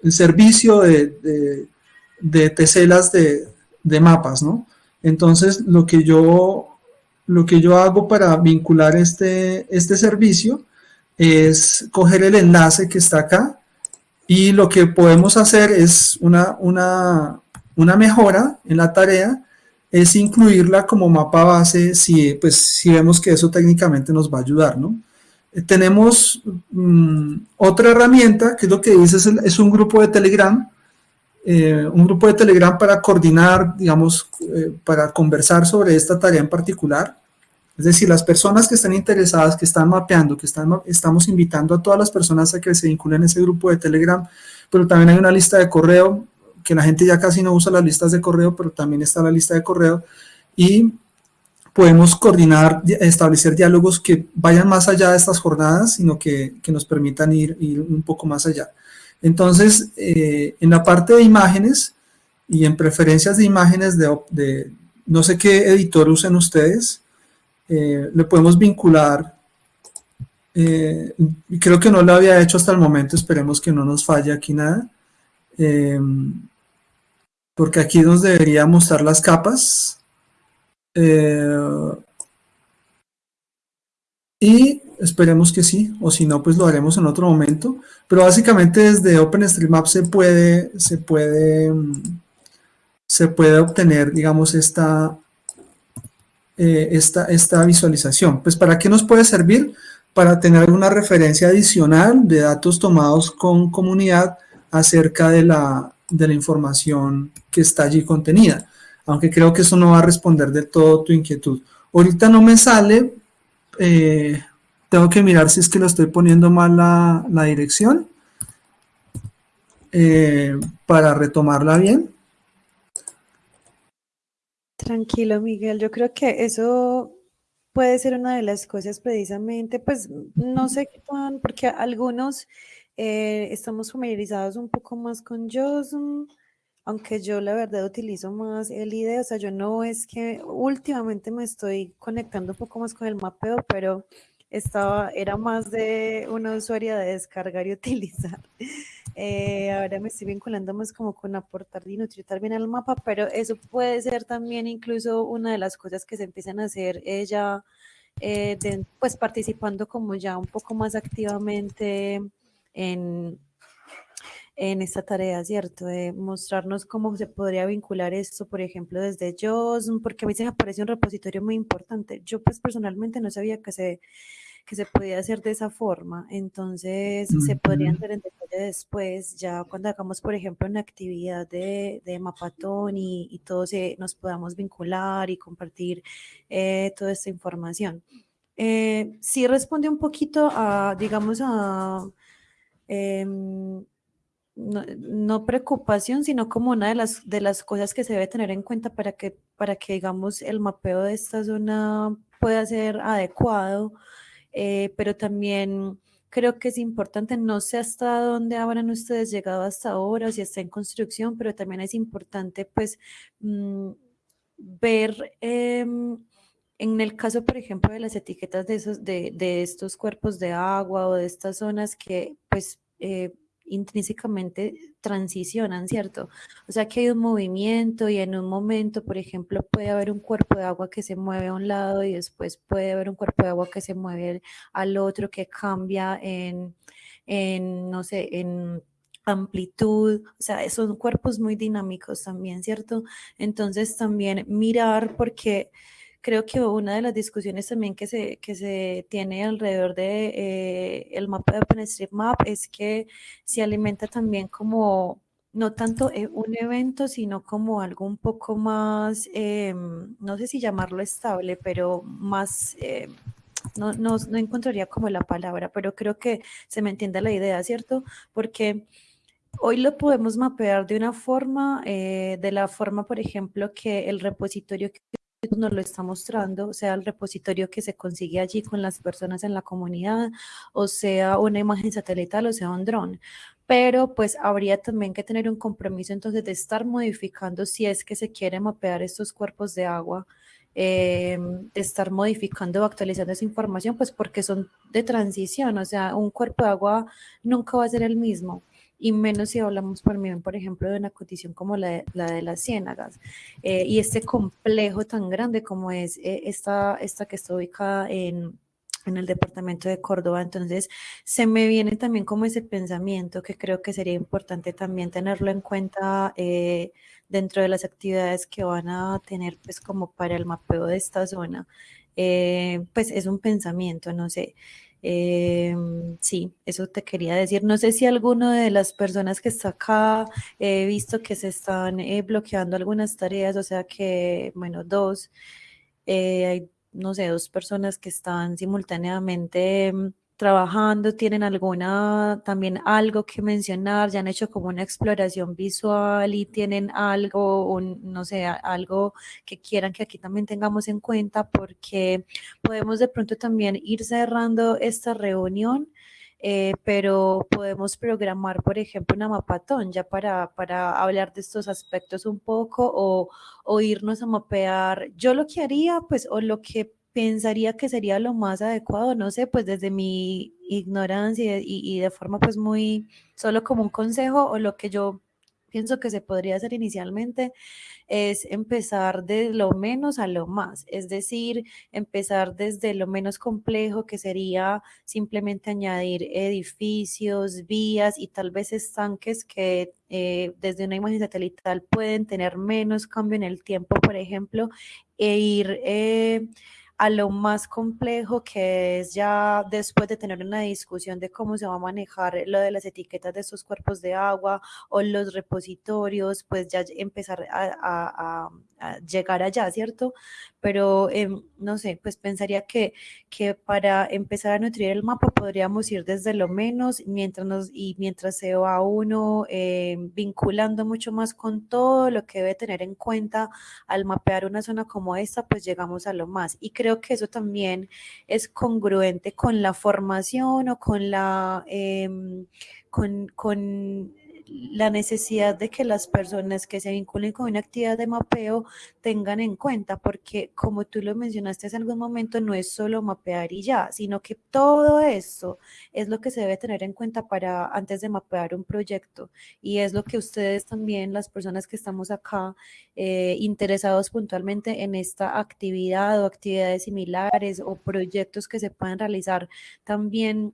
el servicio de, teselas de, de, mapas, ¿no? Entonces, lo que yo, lo que yo hago para vincular este, este servicio es coger el enlace que está acá y lo que podemos hacer es una, una, una mejora en la tarea es incluirla como mapa base si, pues, si vemos que eso técnicamente nos va a ayudar, ¿no? Eh, tenemos mm, otra herramienta, que es lo que dice, es, un grupo de Telegram, eh, un grupo de Telegram para coordinar, digamos, eh, para conversar sobre esta tarea en particular. Es decir, las personas que están interesadas, que están mapeando, que estamos invitando a todas las personas a que se vinculen a ese grupo de Telegram, pero también hay una lista de correo que la gente ya casi no usa las listas de correo, pero también está la lista de correo, y podemos coordinar, establecer diálogos que vayan más allá de estas jornadas, sino que, que nos permitan ir, un poco más allá. Entonces, eh, en la parte de imágenes y en preferencias de imágenes de, no sé qué editor usen ustedes, eh, le podemos vincular, eh, creo que no lo había hecho hasta el momento, esperemos que no nos falle aquí nada, porque aquí nos debería mostrar las capas. Y esperemos que sí, o si no, pues lo haremos en otro momento. Pero básicamente desde OpenStreetMap se puede, se puede, se puede obtener, digamos, esta, eh, esta, esta visualización. Pues ¿para qué nos puede servir? Para tener una referencia adicional de datos tomados con comunidad acerca de la, de la información que está allí contenida. Aunque creo que eso no va a responder de todo tu inquietud. Ahorita no me sale, eh, tengo que mirar si es que lo estoy poniendo mal la, dirección eh, para retomarla bien. Tranquilo, Miguel. Yo creo que eso puede ser una de las cosas precisamente, pues no sé qué tan, porque algunos eh, estamos familiarizados un poco más con JOSM, aunque yo la verdad utilizo más el IDE, o sea, yo no es que últimamente me estoy conectando un poco más con el mapeo, pero estaba, era más de una usuaria de descargar y utilizar. Eh, ahora me estoy vinculando más como con aportar y nutrir bien al mapa, pero eso puede ser también incluso una de las cosas que se empiezan a hacer ella, eh, pues participando como ya un poco más activamente en, en esta tarea, ¿cierto? De mostrarnos cómo se podría vincular esto, por ejemplo, desde JOSM, porque a mí se me parece un repositorio muy importante. Yo pues personalmente no sabía que se, que se podía hacer de esa forma, entonces se podrían hacer en detalle después, ya cuando hagamos, por ejemplo, una actividad de, de Mapatón y, y todos nos podamos vincular y compartir eh, toda esta información. Eh, sí responde un poquito a, digamos, a Em, no, preocupación, sino como una de las, de las cosas que se debe tener en cuenta para que, para que, digamos, el mapeo de esta zona pueda ser adecuado, eh, pero también creo que es importante, no sé hasta dónde habrán ustedes llegado hasta ahora, si está en construcción, pero también es importante, pues, mm, ver... Em, en el caso, por ejemplo, de las etiquetas de, esos, de, de estos cuerpos de agua o de estas zonas que pues eh, intrínsecamente transicionan, ¿cierto? O sea que hay un movimiento y en un momento, por ejemplo, puede haber un cuerpo de agua que se mueve a un lado y después puede haber un cuerpo de agua que se mueve al otro, que cambia en, en no sé, en amplitud, o sea, son cuerpos muy dinámicos también, ¿cierto? Entonces también mirar porque creo que una de las discusiones también que se, que se tiene alrededor de eh, el mapa de OpenStreetMap es que se alimenta también como no tanto eh, un evento, sino como algo un poco más, em, no sé si llamarlo estable, pero más, eh, no, no, no encontraría como la palabra, pero creo que se me entiende la idea, ¿cierto? Porque hoy lo podemos mapear de una forma, eh, de la forma, por ejemplo, que el repositorio que nos lo está mostrando, sea, el repositorio que se consigue allí con las personas en la comunidad, o sea, una imagen satelital, o sea, un dron. Pero pues habría también que tener un compromiso entonces de estar modificando si es que se quiere mapear estos cuerpos de agua, eh, de estar modificando o actualizando esa información, pues porque son de transición, o sea, un cuerpo de agua nunca va a ser el mismo y menos si hablamos por, por ejemplo, de una condición como la de, la de las ciénagas. Eh, y este complejo tan grande como es eh, esta, esta que está ubicada en, en el departamento de Córdoba. Entonces, se me viene también como ese pensamiento que creo que sería importante también tenerlo en cuenta eh, dentro de las actividades que van a tener, pues, como para el mapeo de esta zona. pues es un pensamiento, no sé. Em, sí, eso te quería decir. No sé si alguno de las personas que está acá, he visto que se están eh, bloqueando algunas tareas, o sea que, bueno, dos, eh, hay, no sé, dos personas que están simultáneamente em, trabajando, tienen alguna, también algo que mencionar, ya han hecho como una exploración visual y tienen algo, un, no sé, algo que quieran que aquí también tengamos en cuenta porque podemos de pronto también ir cerrando esta reunión. Eh, pero podemos programar, por ejemplo, una mapatón ya para, para hablar de estos aspectos un poco o, o irnos a mapear. Yo lo que haría, pues, o lo que pensaría que sería lo más adecuado, no sé, pues desde mi ignorancia y, de forma pues muy, solo como un consejo o lo que yo pienso que se podría hacer inicialmente es empezar de lo menos a lo más, es decir, empezar desde lo menos complejo que sería simplemente añadir edificios, vías y tal vez estanques que eh, desde una imagen satelital pueden tener menos cambio en el tiempo, por ejemplo, e ir... Eh, a lo más complejo que es ya después de tener una discusión de cómo se va a manejar lo de las etiquetas de estos cuerpos de agua o los repositorios, pues ya empezar a, llegar allá, ¿cierto? Pero em, no sé, pues pensaría que, que para empezar a nutrir el mapa podríamos ir desde lo menos mientras nos, y mientras se va uno em, vinculando mucho más con todo lo que debe tener en cuenta al mapear una zona como esta, pues llegamos a lo más. Y creo que eso también es congruente con la formación o con la... Em, con, con la necesidad de que las personas que se vinculen con una actividad de mapeo tengan en cuenta, porque como tú lo mencionaste hace algún momento, no es solo mapear y ya, sino que todo eso es lo que se debe tener en cuenta para antes de mapear un proyecto. Y es lo que ustedes también, las personas que estamos acá eh, interesados puntualmente en esta actividad o actividades similares o proyectos que se puedan realizar también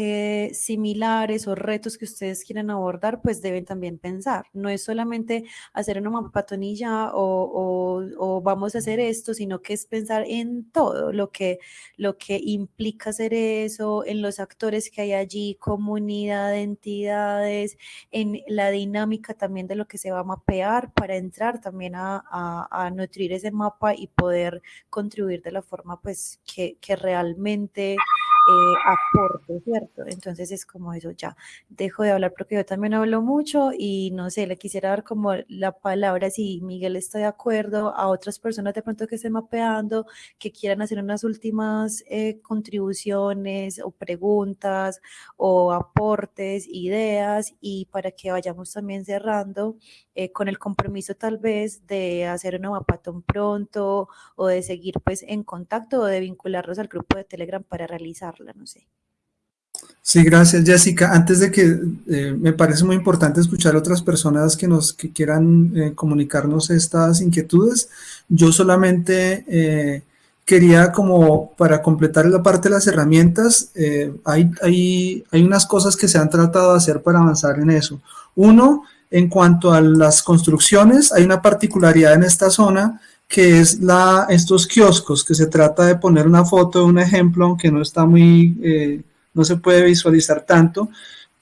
eh, similares o retos que ustedes quieran abordar, pues deben también pensar. No es solamente hacer una mapatonilla o, o, vamos a hacer esto, sino que es pensar en todo lo que, lo que implica hacer eso, en los actores que hay allí, comunidad, entidades, en la dinámica también de lo que se va a mapear para entrar también a, a, nutrir ese mapa y poder contribuir de la forma pues que, que realmente eh, aporte, ¿cierto? Entonces es como eso, ya dejo de hablar porque yo también hablo mucho y no sé, le quisiera dar como la palabra, si Miguel está de acuerdo, a otras personas de pronto que estén mapeando, que quieran hacer unas últimas eh, contribuciones o preguntas o aportes, ideas y para que vayamos también cerrando eh, con el compromiso tal vez de hacer una mapatón pronto o de seguir pues en contacto o de vincularlos al grupo de Telegram para realizar no sé. Sí, gracias Jessica. Antes de que eh, me parece muy importante escuchar a otras personas que nos quieran eh, comunicarnos estas inquietudes, yo solamente eh, quería como para completar la parte de las herramientas, hay, hay, hay unas cosas que se han tratado de hacer para avanzar en eso. Uno, en cuanto a las construcciones, hay una particularidad en esta zona que es la, estos kioscos, que se trata de poner una foto de un ejemplo, aunque no está muy, eh, no se puede visualizar tanto,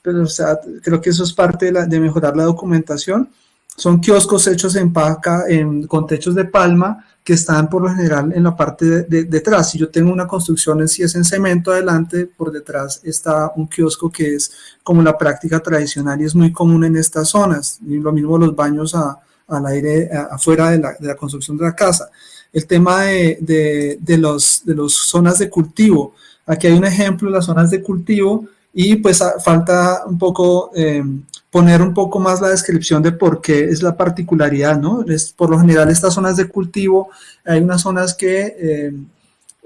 pero o sea, creo que eso es parte de, mejorar la documentación. Son kioscos hechos en paca, en, con techos de palma, que están por lo general en la parte de, de- detrás. Si yo tengo una construcción en, si es en cemento adelante, por detrás está un kiosco que es como la práctica tradicional y es muy común en estas zonas. Y lo mismo los baños a- al aire afuera de la, de la construcción de la casa. El tema de, de, de los, de las zonas de cultivo. Aquí hay un ejemplo de las zonas de cultivo y pues a- falta un poco eh, poner un poco más la descripción de por qué es la particularidad, ¿no? Es, por lo general estas zonas de cultivo, hay unas zonas que eh,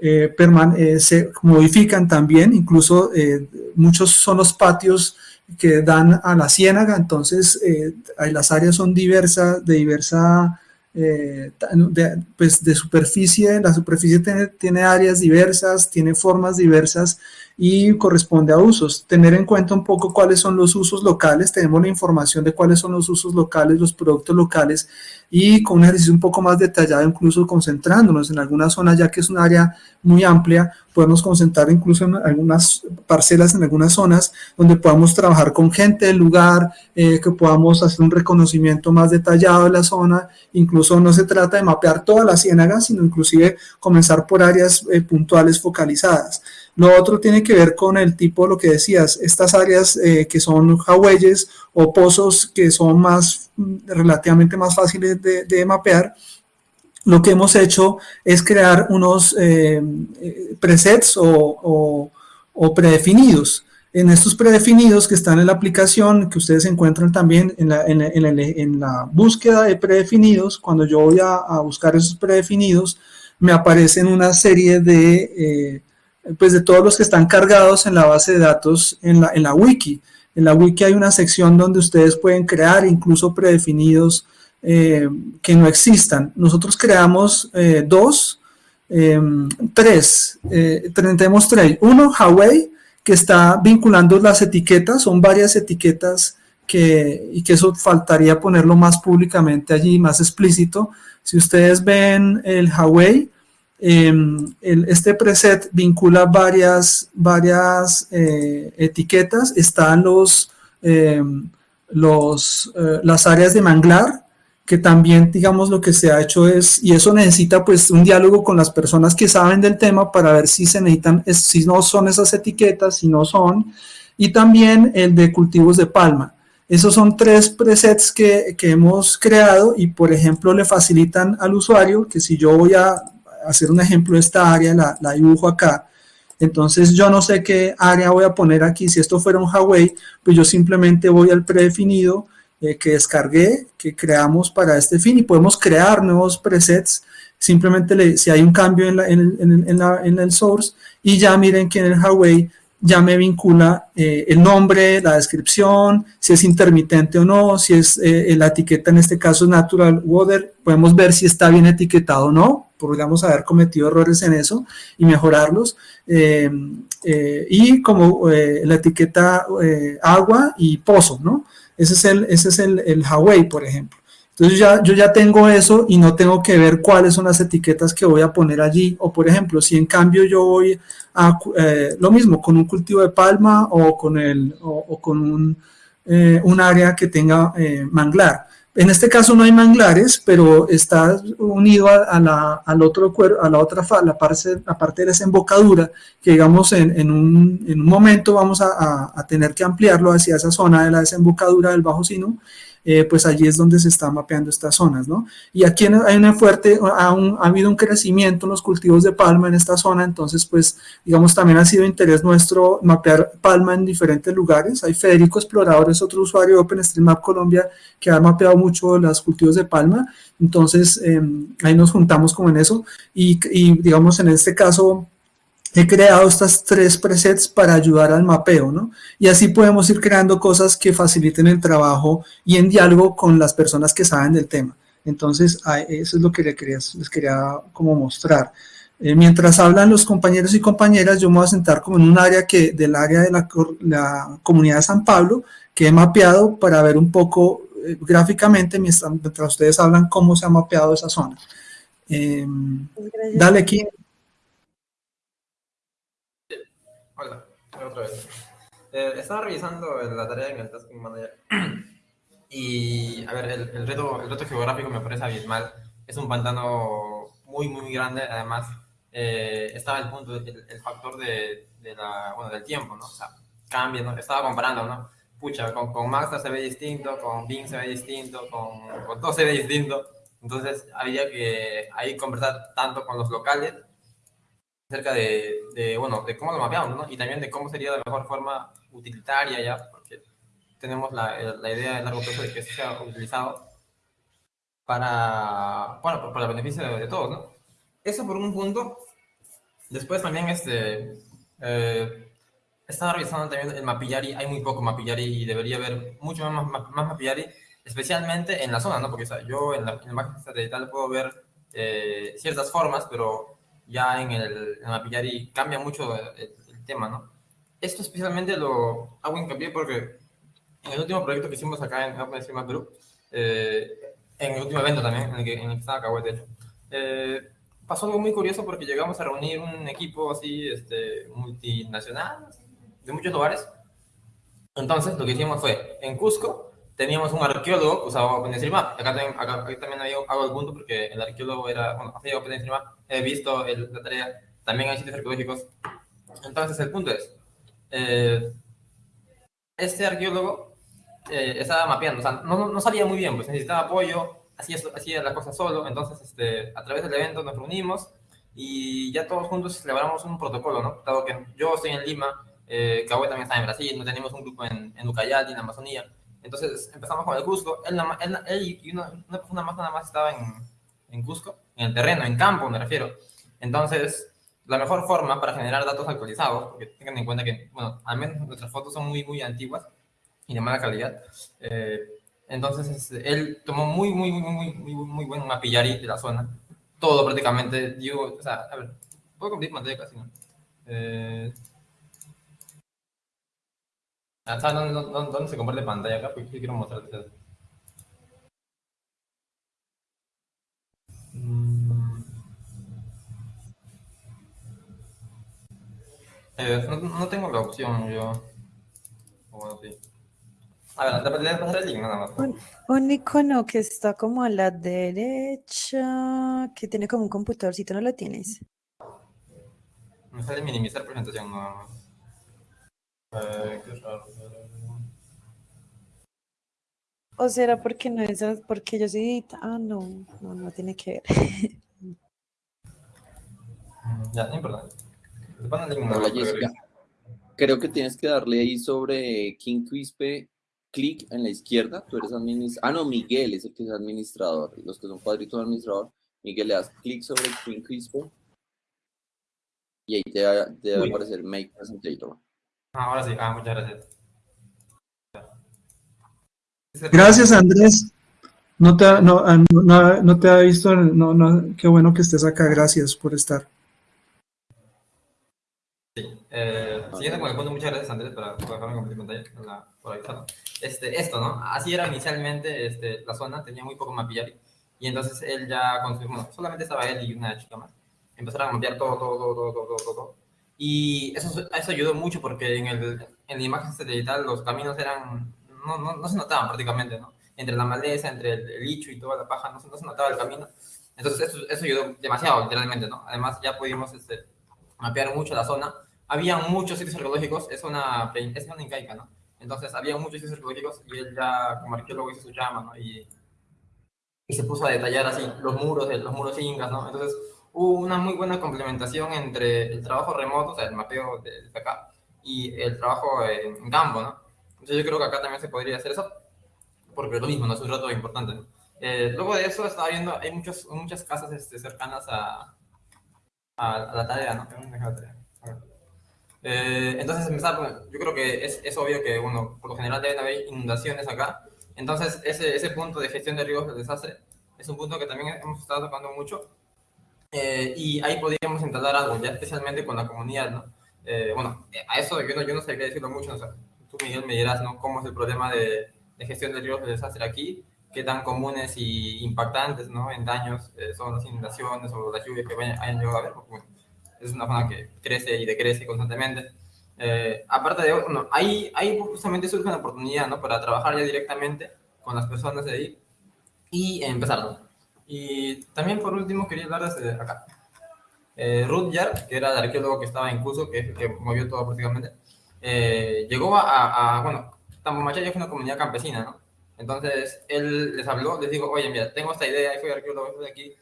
eh, eh, se modifican también, incluso eh, muchos son los patios que dan a la ciénaga, entonces eh, las áreas son diversas, de diversa, eh, de, pues de superficie, la superficie tiene áreas diversas, tiene formas diversas y corresponde a usos. Tener en cuenta un poco cuáles son los usos locales, tenemos la información de cuáles son los usos locales, los productos locales y con un ejercicio un poco más detallado, incluso concentrándonos en alguna zona, ya que es un área muy amplia, podemos concentrar incluso en algunas parcelas, en algunas zonas, donde podamos trabajar con gente del lugar, eh, que podamos hacer un reconocimiento más detallado de la zona, incluso no se trata de mapear toda la ciénaga, sino inclusive comenzar por áreas eh, puntuales focalizadas. Lo otro tiene que ver con el tipo, lo que decías, estas áreas eh, que son jaweyes o pozos que son más mm, relativamente más fáciles de, mapear, lo que hemos hecho es crear unos eh, eh, presets o, predefinidos. En estos predefinidos que están en la aplicación, que ustedes encuentran también en la, búsqueda de predefinidos, cuando yo voy a, buscar esos predefinidos, me aparecen una serie de, pues de todos los que están cargados en la base de datos en la, en la wiki. En la wiki hay una sección donde ustedes pueden crear incluso predefinidos eh, que no existan. Nosotros creamos eh, dos, eh, tres, tenemos tres. Uno, Huawei, que está vinculando las etiquetas, son varias etiquetas que, y que eso faltaría ponerlo más públicamente allí, más explícito. Si ustedes ven el Huawei, el- este preset vincula varias, varias eh, etiquetas, están los, eh, los, eh, las áreas de manglar, que también, digamos, lo que se ha hecho es, y eso necesita pues un diálogo con las personas que saben del tema para ver si se necesitan, es- si no son esas etiquetas, si no son, y también el de cultivos de palma. Esos son tres presets que, que hemos creado y, por ejemplo, le facilitan al usuario que si yo voy a hacer un ejemplo de esta área, la, la dibujo acá, entonces yo no sé qué área voy a poner aquí. Si esto fuera un Huawei, pues yo simplemente voy al predefinido eh, que descargué, que creamos para este fin y podemos crear nuevos presets. Simplemente le- si hay un cambio en, en el source y ya miren que en el Huawei ya me vincula eh, el nombre, la descripción, si es intermitente o no, si es eh, la etiqueta en este caso natural water, podemos ver si está bien etiquetado o no, podríamos haber cometido errores en eso y mejorarlos. Eh, eh, y como la etiqueta agua y pozo, ¿no? Ese es el, ese es el, el Huawei, por ejemplo. Entonces ya, yo ya tengo eso y no tengo que ver cuáles son las etiquetas que voy a poner allí. O por ejemplo, si en cambio yo voy a eh, lo mismo con un cultivo de palma o con, el, o, o con un, eh, un área que tenga eh, manglar. En este caso no hay manglares, pero está unido a, la, al otro a la otra la parte, la parte de desembocadura, que digamos en, en, un, en un momento vamos a, a- tener que ampliarlo hacia esa zona de la desembocadura del Bajo Sinu, eh, pues allí es donde se están mapeando estas zonas, ¿no? Y aquí hay una fuerte, ha, ha habido un crecimiento en los cultivos de palma en esta zona, entonces pues digamos también ha sido interés nuestro mapear palma en diferentes lugares. Hay Federico Explorador, es otro usuario de OpenStreetMap Colombia que ha mapeado mucho los cultivos de palma, entonces eh, ahí nos juntamos como en eso y digamos en este caso he creado estas tres presets para ayudar al mapeo, ¿no? Y así podemos ir creando cosas que faciliten el trabajo y en diálogo con las personas que saben del tema. Entonces, eso es lo que les quería, les quería como mostrar. Eh, mientras hablan los compañeros y compañeras, yo me voy a sentar como en un área que, del área de la, comunidad de San Pablo, que he mapeado para ver un poco eh, gráficamente, mientras, mientras ustedes hablan, cómo se ha mapeado esa zona. Eh, dale aquí. Hola, otra vez. Eh, estaba revisando la tarea en el Tasking Manager y, a ver, el, el reto, el reto geográfico me parece abismal. Es un pantano muy, muy grande. Además, eh, estaba el punto, el, el factor de, de la, bueno, del tiempo, ¿no? O sea, cambia, ¿no? Estaba comparando, ¿no? Pucha, con, con Maxter se ve distinto, con Bing se ve distinto, con, con todo se ve distinto. Entonces, había que ahí conversar tanto con los locales acerca de, de, bueno, de cómo lo mapeamos, ¿no? Y también de cómo sería la mejor forma utilitaria ya, porque tenemos la, la idea de largo plazo de que sea utilizado para, bueno, para el beneficio de, de todos, ¿no? Eso por un punto. Después también, este, eh, estaba revisando también el Mapillari, hay muy poco Mapillari y debería haber mucho más, más, más Mapillari, especialmente en la zona, ¿no? Porque o sea, yo en la, en la satelital puedo ver eh, ciertas formas, pero ya en el, en Mapillari cambia mucho el, el, tema, ¿no? Esto especialmente lo hago hincapié porque en el último proyecto que hicimos acá en OpenStreetMap Group, eh, en el último evento también, en el que, en el que estaba Cahuete, eh, pasó algo muy curioso porque llegamos a reunir un equipo así, este, multinacional, de muchos lugares. Entonces, lo que hicimos fue, en Cusco, teníamos un arqueólogo que usaba OpenStreetMap. Acá también, acá, aquí también hago el punto porque el arqueólogo era, bueno, hacía OpenStreetMap, he visto el, la tarea, también hay sitios arqueológicos. Entonces, el punto es, eh, este arqueólogo eh, estaba mapeando, o sea, no, no sabía muy bien, pues necesitaba apoyo, hacía, hacía la cosa solo, entonces este, a través del evento nos reunimos y ya todos juntos celebramos un protocolo, ¿no? Dado que yo estoy en Lima, eh, Cahue también está en Brasil, no tenemos un grupo en, en Ucayali, en Amazonía, entonces empezamos con el Cusco, él, él, él y una, una, persona más nada más estaba en, en Cusco, en el terreno, en campo me refiero, entonces la mejor forma para generar datos actualizados, porque tengan en cuenta que, bueno, al menos nuestras fotos son muy, muy antiguas y de mala calidad, eh, entonces, este, él tomó muy, muy, muy, muy, muy, muy buen mapillari de la zona. Todo prácticamente. Yo, o sea, a ver, puedo compartir pantalla casi, ¿no? Eh, ¿Sabes dónde, dónde, dónde, se comparte pantalla acá? Porque quiero mostrarte. Mm. Eh, no, no, tengo la opción yo. Bueno, sí. A ver, le pasar el link nada más. Un, un, icono que está como a la derecha, que tiene como un computadorcito, ¿no lo tienes? Me sale minimizar presentación nada más. ¿O será porque no es porque yo soy Ah, no, no, no tiene que ver. ya, no importa. Hola, Jessica. Creo que tienes que darle ahí sobre King Quispe clic en la izquierda, tú eres administrador. Ah, no, Miguel es el que es administrador. Los que son cuadritos de administrador, Miguel le das clic sobre King Crispo y ahí te, te debe aparecer Make Presentator. Ah, ahora sí, ah, muchas gracias. Gracias, Andrés. No te, no, no, no te ha visto, no, no, qué bueno que estés acá, gracias por estar. Sí, eh, siguiendo con el punto, muchas gracias Andrés por, por dejarme compartir pantalla, la, por avisarlo. Este, esto, ¿no? Así era inicialmente este, la zona, tenía muy poco mapillari, y entonces él ya construyó, bueno, solamente estaba él y una chica más, empezaron a mapear todo, todo, todo, todo, todo, todo, todo. Y eso, eso ayudó mucho porque en, el, en la imagen satelital los caminos eran, no, no, no se notaban prácticamente, ¿no? Entre la maleza, entre el, el licho y toda la paja, no, no se notaba el camino. Entonces eso, eso ayudó demasiado, literalmente, ¿no? Además ya pudimos este, mapear mucho la zona. Había muchos sitios arqueológicos, es una, es una incaica, ¿no? Entonces había muchos sitios arqueológicos y él ya como arqueólogo hizo su llama, ¿no? Y, y se puso a detallar así los muros, los muros incas, ¿no? Entonces hubo una muy buena complementación entre el trabajo remoto, o sea, el mapeo de, de acá, y el trabajo en, campo, ¿no? Entonces yo creo que acá también se podría hacer eso, porque es lo mismo, ¿no? Es un reto importante, ¿no? Eh, luego de eso estaba viendo, hay muchos, muchas casas este, cercanas a, a, a, la tarea, ¿no? Eh, entonces, empezar, yo creo que es, es, obvio que, bueno, por lo general deben haber inundaciones acá. Entonces, ese, ese punto de gestión de riesgos del desastre es un punto que también hemos estado tocando mucho. Eh, y ahí podríamos instalar algo, ya especialmente con la comunidad, ¿no? Eh, bueno, a eso yo no, yo no qué decirlo mucho, o sea, tú, Miguel, me dirás, ¿no? ¿Cómo es el problema de, de gestión de riesgos del desastre aquí? qué tan comunes y impactantes ¿no? en daños eh, son las inundaciones o las lluvias que vayan, hayan llegado a haber, porque bueno, es una zona que crece y decrece constantemente. Eh, aparte de, bueno, ahí, ahí justamente surge una oportunidad, ¿no? Para trabajar ya directamente con las personas de ahí y empezar, ¿no? Y también por último quería hablar de acá. Eh, Rudyard, que era el arqueólogo que estaba en curso, que, que movió todo prácticamente, eh, llegó a, a, bueno, Tambomachay es una comunidad campesina, ¿no? Entonces él les habló, les dijo, oye, mira, tengo esta idea, soy arqueólogo de aquí,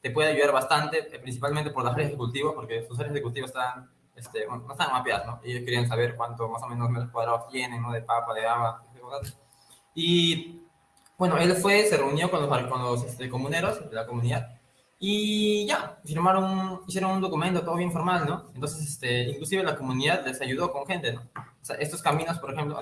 te puede ayudar bastante, eh, principalmente por las áreas de cultivo, porque sus áreas de cultivo están, este, bueno, no están mapeadas, ¿no? Y ellos querían saber cuánto más o menos metros cuadrados tienen, ¿no? De papa, de de cosas. Y bueno, él fue, se reunió con los, con los este, comuneros de la comunidad y ya, firmaron, hicieron un documento todo bien formal, ¿no? Entonces, este, inclusive la comunidad les ayudó con gente, ¿no? O sea, estos caminos, por ejemplo,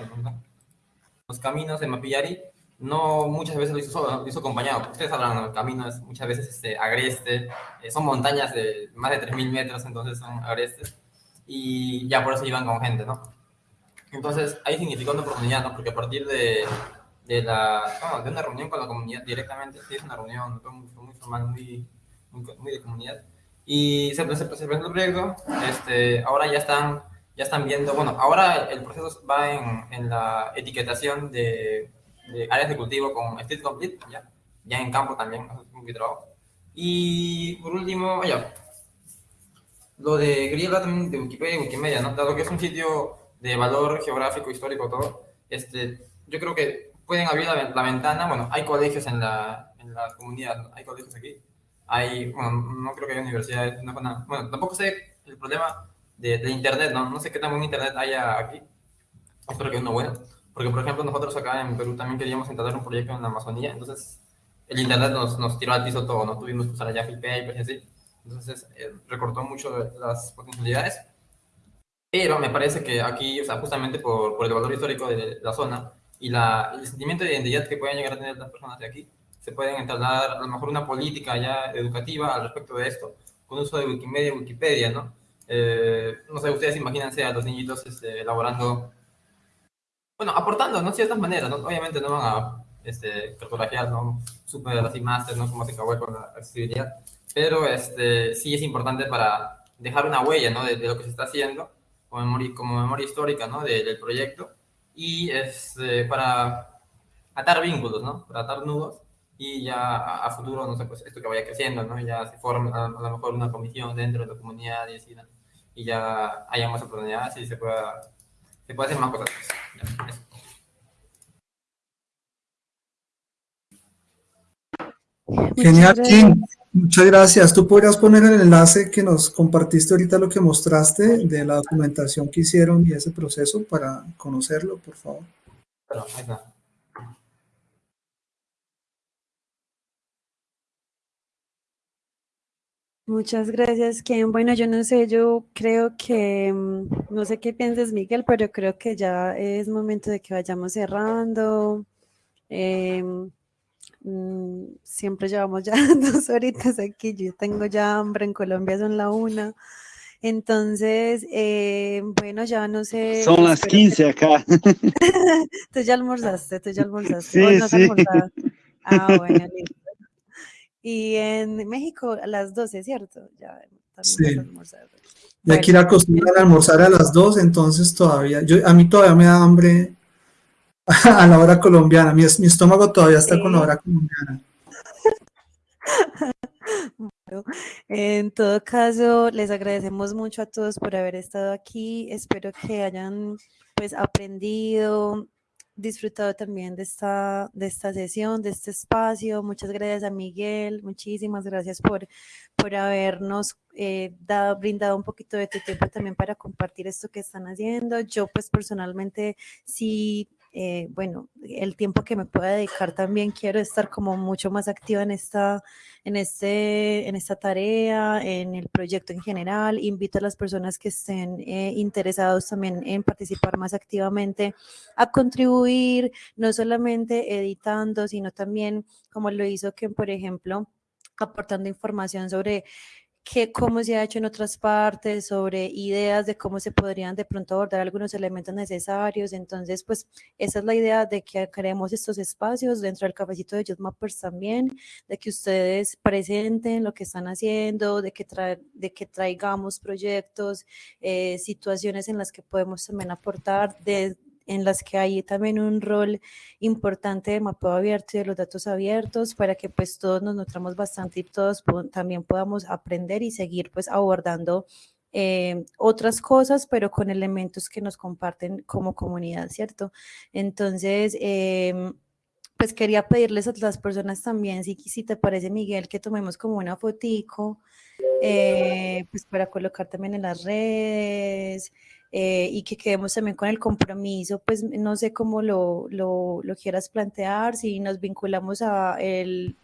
los caminos de Mapillari, no muchas veces lo hizo solo, lo hizo acompañado. Ustedes sabrán, ¿no? El camino es muchas veces este, agreste, eh, son montañas de más de 3.000 metros, entonces son agrestes. Y ya por eso iban con gente, ¿no? Entonces, ahí significó una oportunidad, ¿no? Porque a partir de, de, la, no, de una reunión con la comunidad directamente, sí, es una reunión muy, muy formal, muy, muy, de comunidad. Y se, se, presentó el proyecto, este, ahora ya están, ya están viendo, bueno, ahora el proceso va en, en la etiquetación de de áreas de cultivo con Street Complete, ya, ya en campo también, un trabajo. Y por último, ya, lo de quería también de Wikipedia y Wikimedia, ¿no? Dado que es un sitio de valor geográfico, histórico, todo, este, yo creo que pueden abrir la, la ventana, bueno, hay colegios en la, en la comunidad, hay colegios aquí, hay, bueno, no creo que haya universidades, no, bueno, tampoco sé el problema de, de, internet, ¿no? No sé qué tan buen internet haya aquí, espero que uno bueno, porque, por ejemplo, nosotros acá en Perú también queríamos instalar un proyecto en la Amazonía, entonces el Internet nos, nos tiró al piso todo, no tuvimos que usar allá Papers y así. Entonces, eh, recortó mucho las potencialidades. Pero me parece que aquí, o sea, justamente por, por el valor histórico de la zona y la, el sentimiento de identidad que pueden llegar a tener las personas de aquí, se pueden entablar a lo mejor una política ya educativa al respecto de esto, con uso de Wikimedia Wikipedia, ¿no? Eh, no sé, ustedes imagínense a los niñitos este, elaborando bueno, aportando, ¿no? Ciertas maneras, ¿no? Obviamente no van a este, cartografiar, ¿no? Super así máster, ¿no? Como se acabó con la accesibilidad. Pero este, sí es importante para dejar una huella, ¿no? De, lo que se está haciendo, como memoria, como memoria histórica, ¿no? del proyecto. Y este, para atar vínculos, ¿no? Para atar nudos. Y ya a, futuro, no sé, pues esto que vaya creciendo, ¿no? Ya se forma a, lo mejor una comisión dentro de la comunidad y así, ¿no? Y ya haya más oportunidades y se pueda, se puede hacer más cosas. Genial, Kim. Muchas gracias. ¿Tú podrías poner el enlace que nos compartiste ahorita, lo que mostraste de la documentación que hicieron y ese proceso para conocerlo, por favor? Muchas gracias, Ken. Bueno, yo no sé, yo creo que, mm, no sé qué piensas, Miguel, pero creo que ya es momento de que vayamos cerrando. Em, mm, siempre llevamos ya dos horitas aquí, yo tengo ya hambre, en Colombia son la una. Entonces, eh, bueno, ya no sé. Son las 15 acá. tú ya almorzaste, tú ya almorzaste. Sí, no sí. Ah, bueno, listo. Y en México a las 12, ¿cierto? Ya sí. Y aquí la acostumbran a almorzar a las 2, entonces todavía, yo, a mí todavía me da hambre a la hora colombiana, mi, mi estómago todavía está sí. con la hora colombiana. Bueno, en todo caso, les agradecemos mucho a todos por haber estado aquí. Espero que hayan pues aprendido, disfrutado también de esta, de esta sesión, de este espacio. Muchas gracias a Miguel, muchísimas gracias por, por habernos eh, dado, brindado un poquito de tu tiempo también para compartir esto que están haciendo. Yo pues personalmente sí eh, bueno, el tiempo que me pueda dedicar también quiero estar como mucho más activa en esta, en este, en esta tarea, en el proyecto en general. Invito a las personas que estén eh, interesados también en participar más activamente a contribuir, no solamente editando, sino también como lo hizo que, por ejemplo, aportando información sobre qué, cómo se ha hecho en otras partes, sobre ideas de cómo se podrían de pronto abordar algunos elementos necesarios. Entonces, pues esa es la idea de que creemos estos espacios dentro del cafecito de Just Mappers también, de que ustedes presenten lo que están haciendo, de que, de que traigamos proyectos, eh, situaciones en las que podemos también aportar, en las que hay también un rol importante de mapeo abierto y de los datos abiertos para que pues todos nos nutramos bastante y todos también podamos aprender y seguir pues abordando eh, otras cosas, pero con elementos que nos comparten como comunidad, ¿cierto? Entonces, em, pues quería pedirles a las personas también, si, si te parece, Miguel, que tomemos como una fotico, eh, pues para colocar también en las redes, eh, y que quedemos también con el compromiso, pues no sé cómo lo, lo, quieras plantear, si nos vinculamos a el,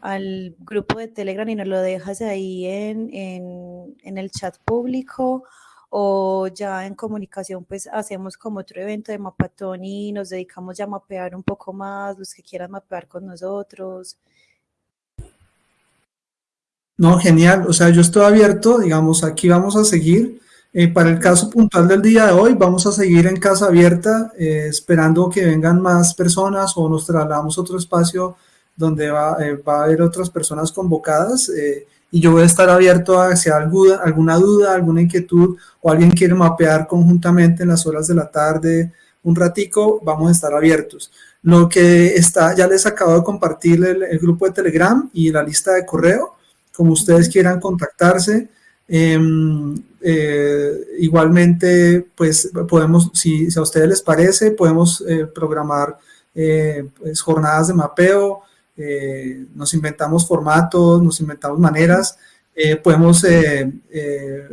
al grupo de Telegram y nos lo dejas ahí en, en, en, el chat público o ya en comunicación pues hacemos como otro evento de mapatón y nos dedicamos ya a mapear un poco más, los que quieran mapear con nosotros. No, genial, o sea, yo estoy abierto, digamos, aquí vamos a seguir eh, para el caso puntual del día de hoy, vamos a seguir en casa abierta, eh, esperando que vengan más personas o nos trasladamos a otro espacio donde va, eh, va a haber otras personas convocadas y yo voy a estar abierto a si hay alguna, alguna duda, alguna inquietud o alguien quiere mapear conjuntamente en las horas de la tarde un ratico, vamos a estar abiertos. Lo que está, ya les acabo de compartir el, el grupo de Telegram y la lista de correo, como ustedes quieran contactarse, Em, eh, igualmente, pues podemos, si, a ustedes les parece, podemos eh, programar eh, pues, jornadas de mapeo, nos inventamos formatos, nos inventamos maneras, podemos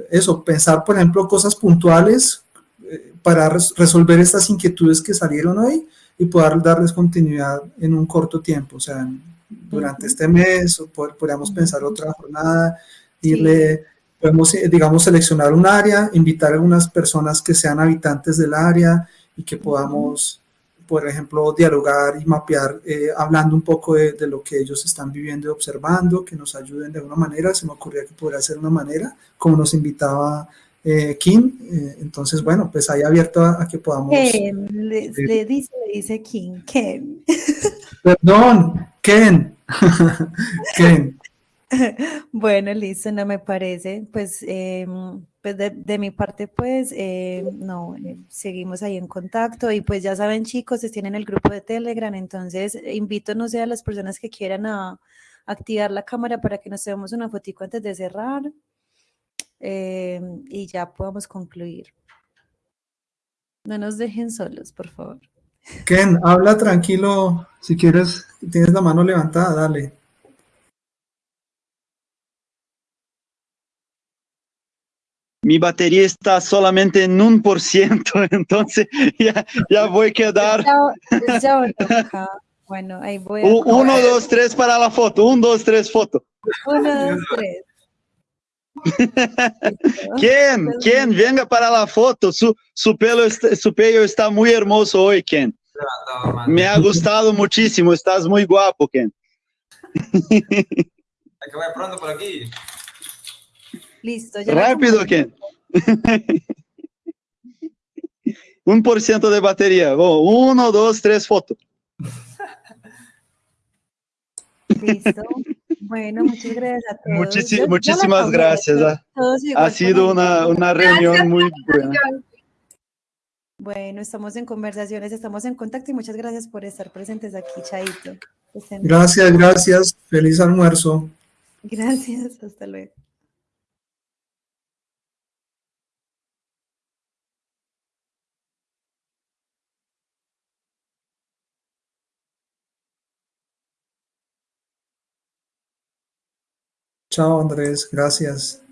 eso, pensar, por ejemplo, cosas puntuales para resolver estas inquietudes que salieron hoy y poder darles continuidad en un corto tiempo, o sea, durante este mes, o podríamos pensar otra jornada, irle podemos, eh, digamos, seleccionar un área, invitar a algunas personas que sean habitantes del área y que podamos, por ejemplo, dialogar y mapear, eh, hablando un poco de, lo que ellos están viviendo y observando, que nos ayuden de alguna manera. Se me ocurría que podría ser una manera, como nos invitaba eh, Kim. entonces, bueno, pues ahí abierto a, que podamos... Ken, le, le, dice, le dice Kim, Ken. Perdón, Ken. Ken. Bueno, listo, no me parece. Pues, em, pues de, mi parte, pues eh, no, eh, seguimos ahí en contacto y pues ya saben chicos, tienen el grupo de Telegram, entonces invito, no sé, a las personas que quieran a, activar la cámara para que nos veamos una fotico antes de cerrar em, y ya podamos concluir. No nos dejen solos, por favor. Ken, habla tranquilo, si quieres, tienes la mano levantada, dale. Mi batería está solamente en un por ciento, entonces ya, ya voy a quedar. bueno, ahí voy. A... Uno, dos, tres para la foto. Uno, dos, tres, foto. Uno, dos, tres. Ken, Ken, venga para la foto. Su, su, pelo está, su pelo está muy hermoso hoy, Ken. Me ha gustado muchísimo. Estás muy guapo, Ken. Hay que vaya pronto por aquí. Listo. Ya Rápido, Ken. Un por ciento de batería. uno, dos, tres, fotos. Listo. Bueno, muchas gracias a todos. muchísimas gracias. ¿ah? Ha sido una, una reunión muy buena. Bueno, estamos en conversaciones, estamos en contacto y muchas gracias por estar presentes aquí, Chaito. Gracias, gracias. Feliz almuerzo. Gracias, hasta luego. Chao Andrés, gracias.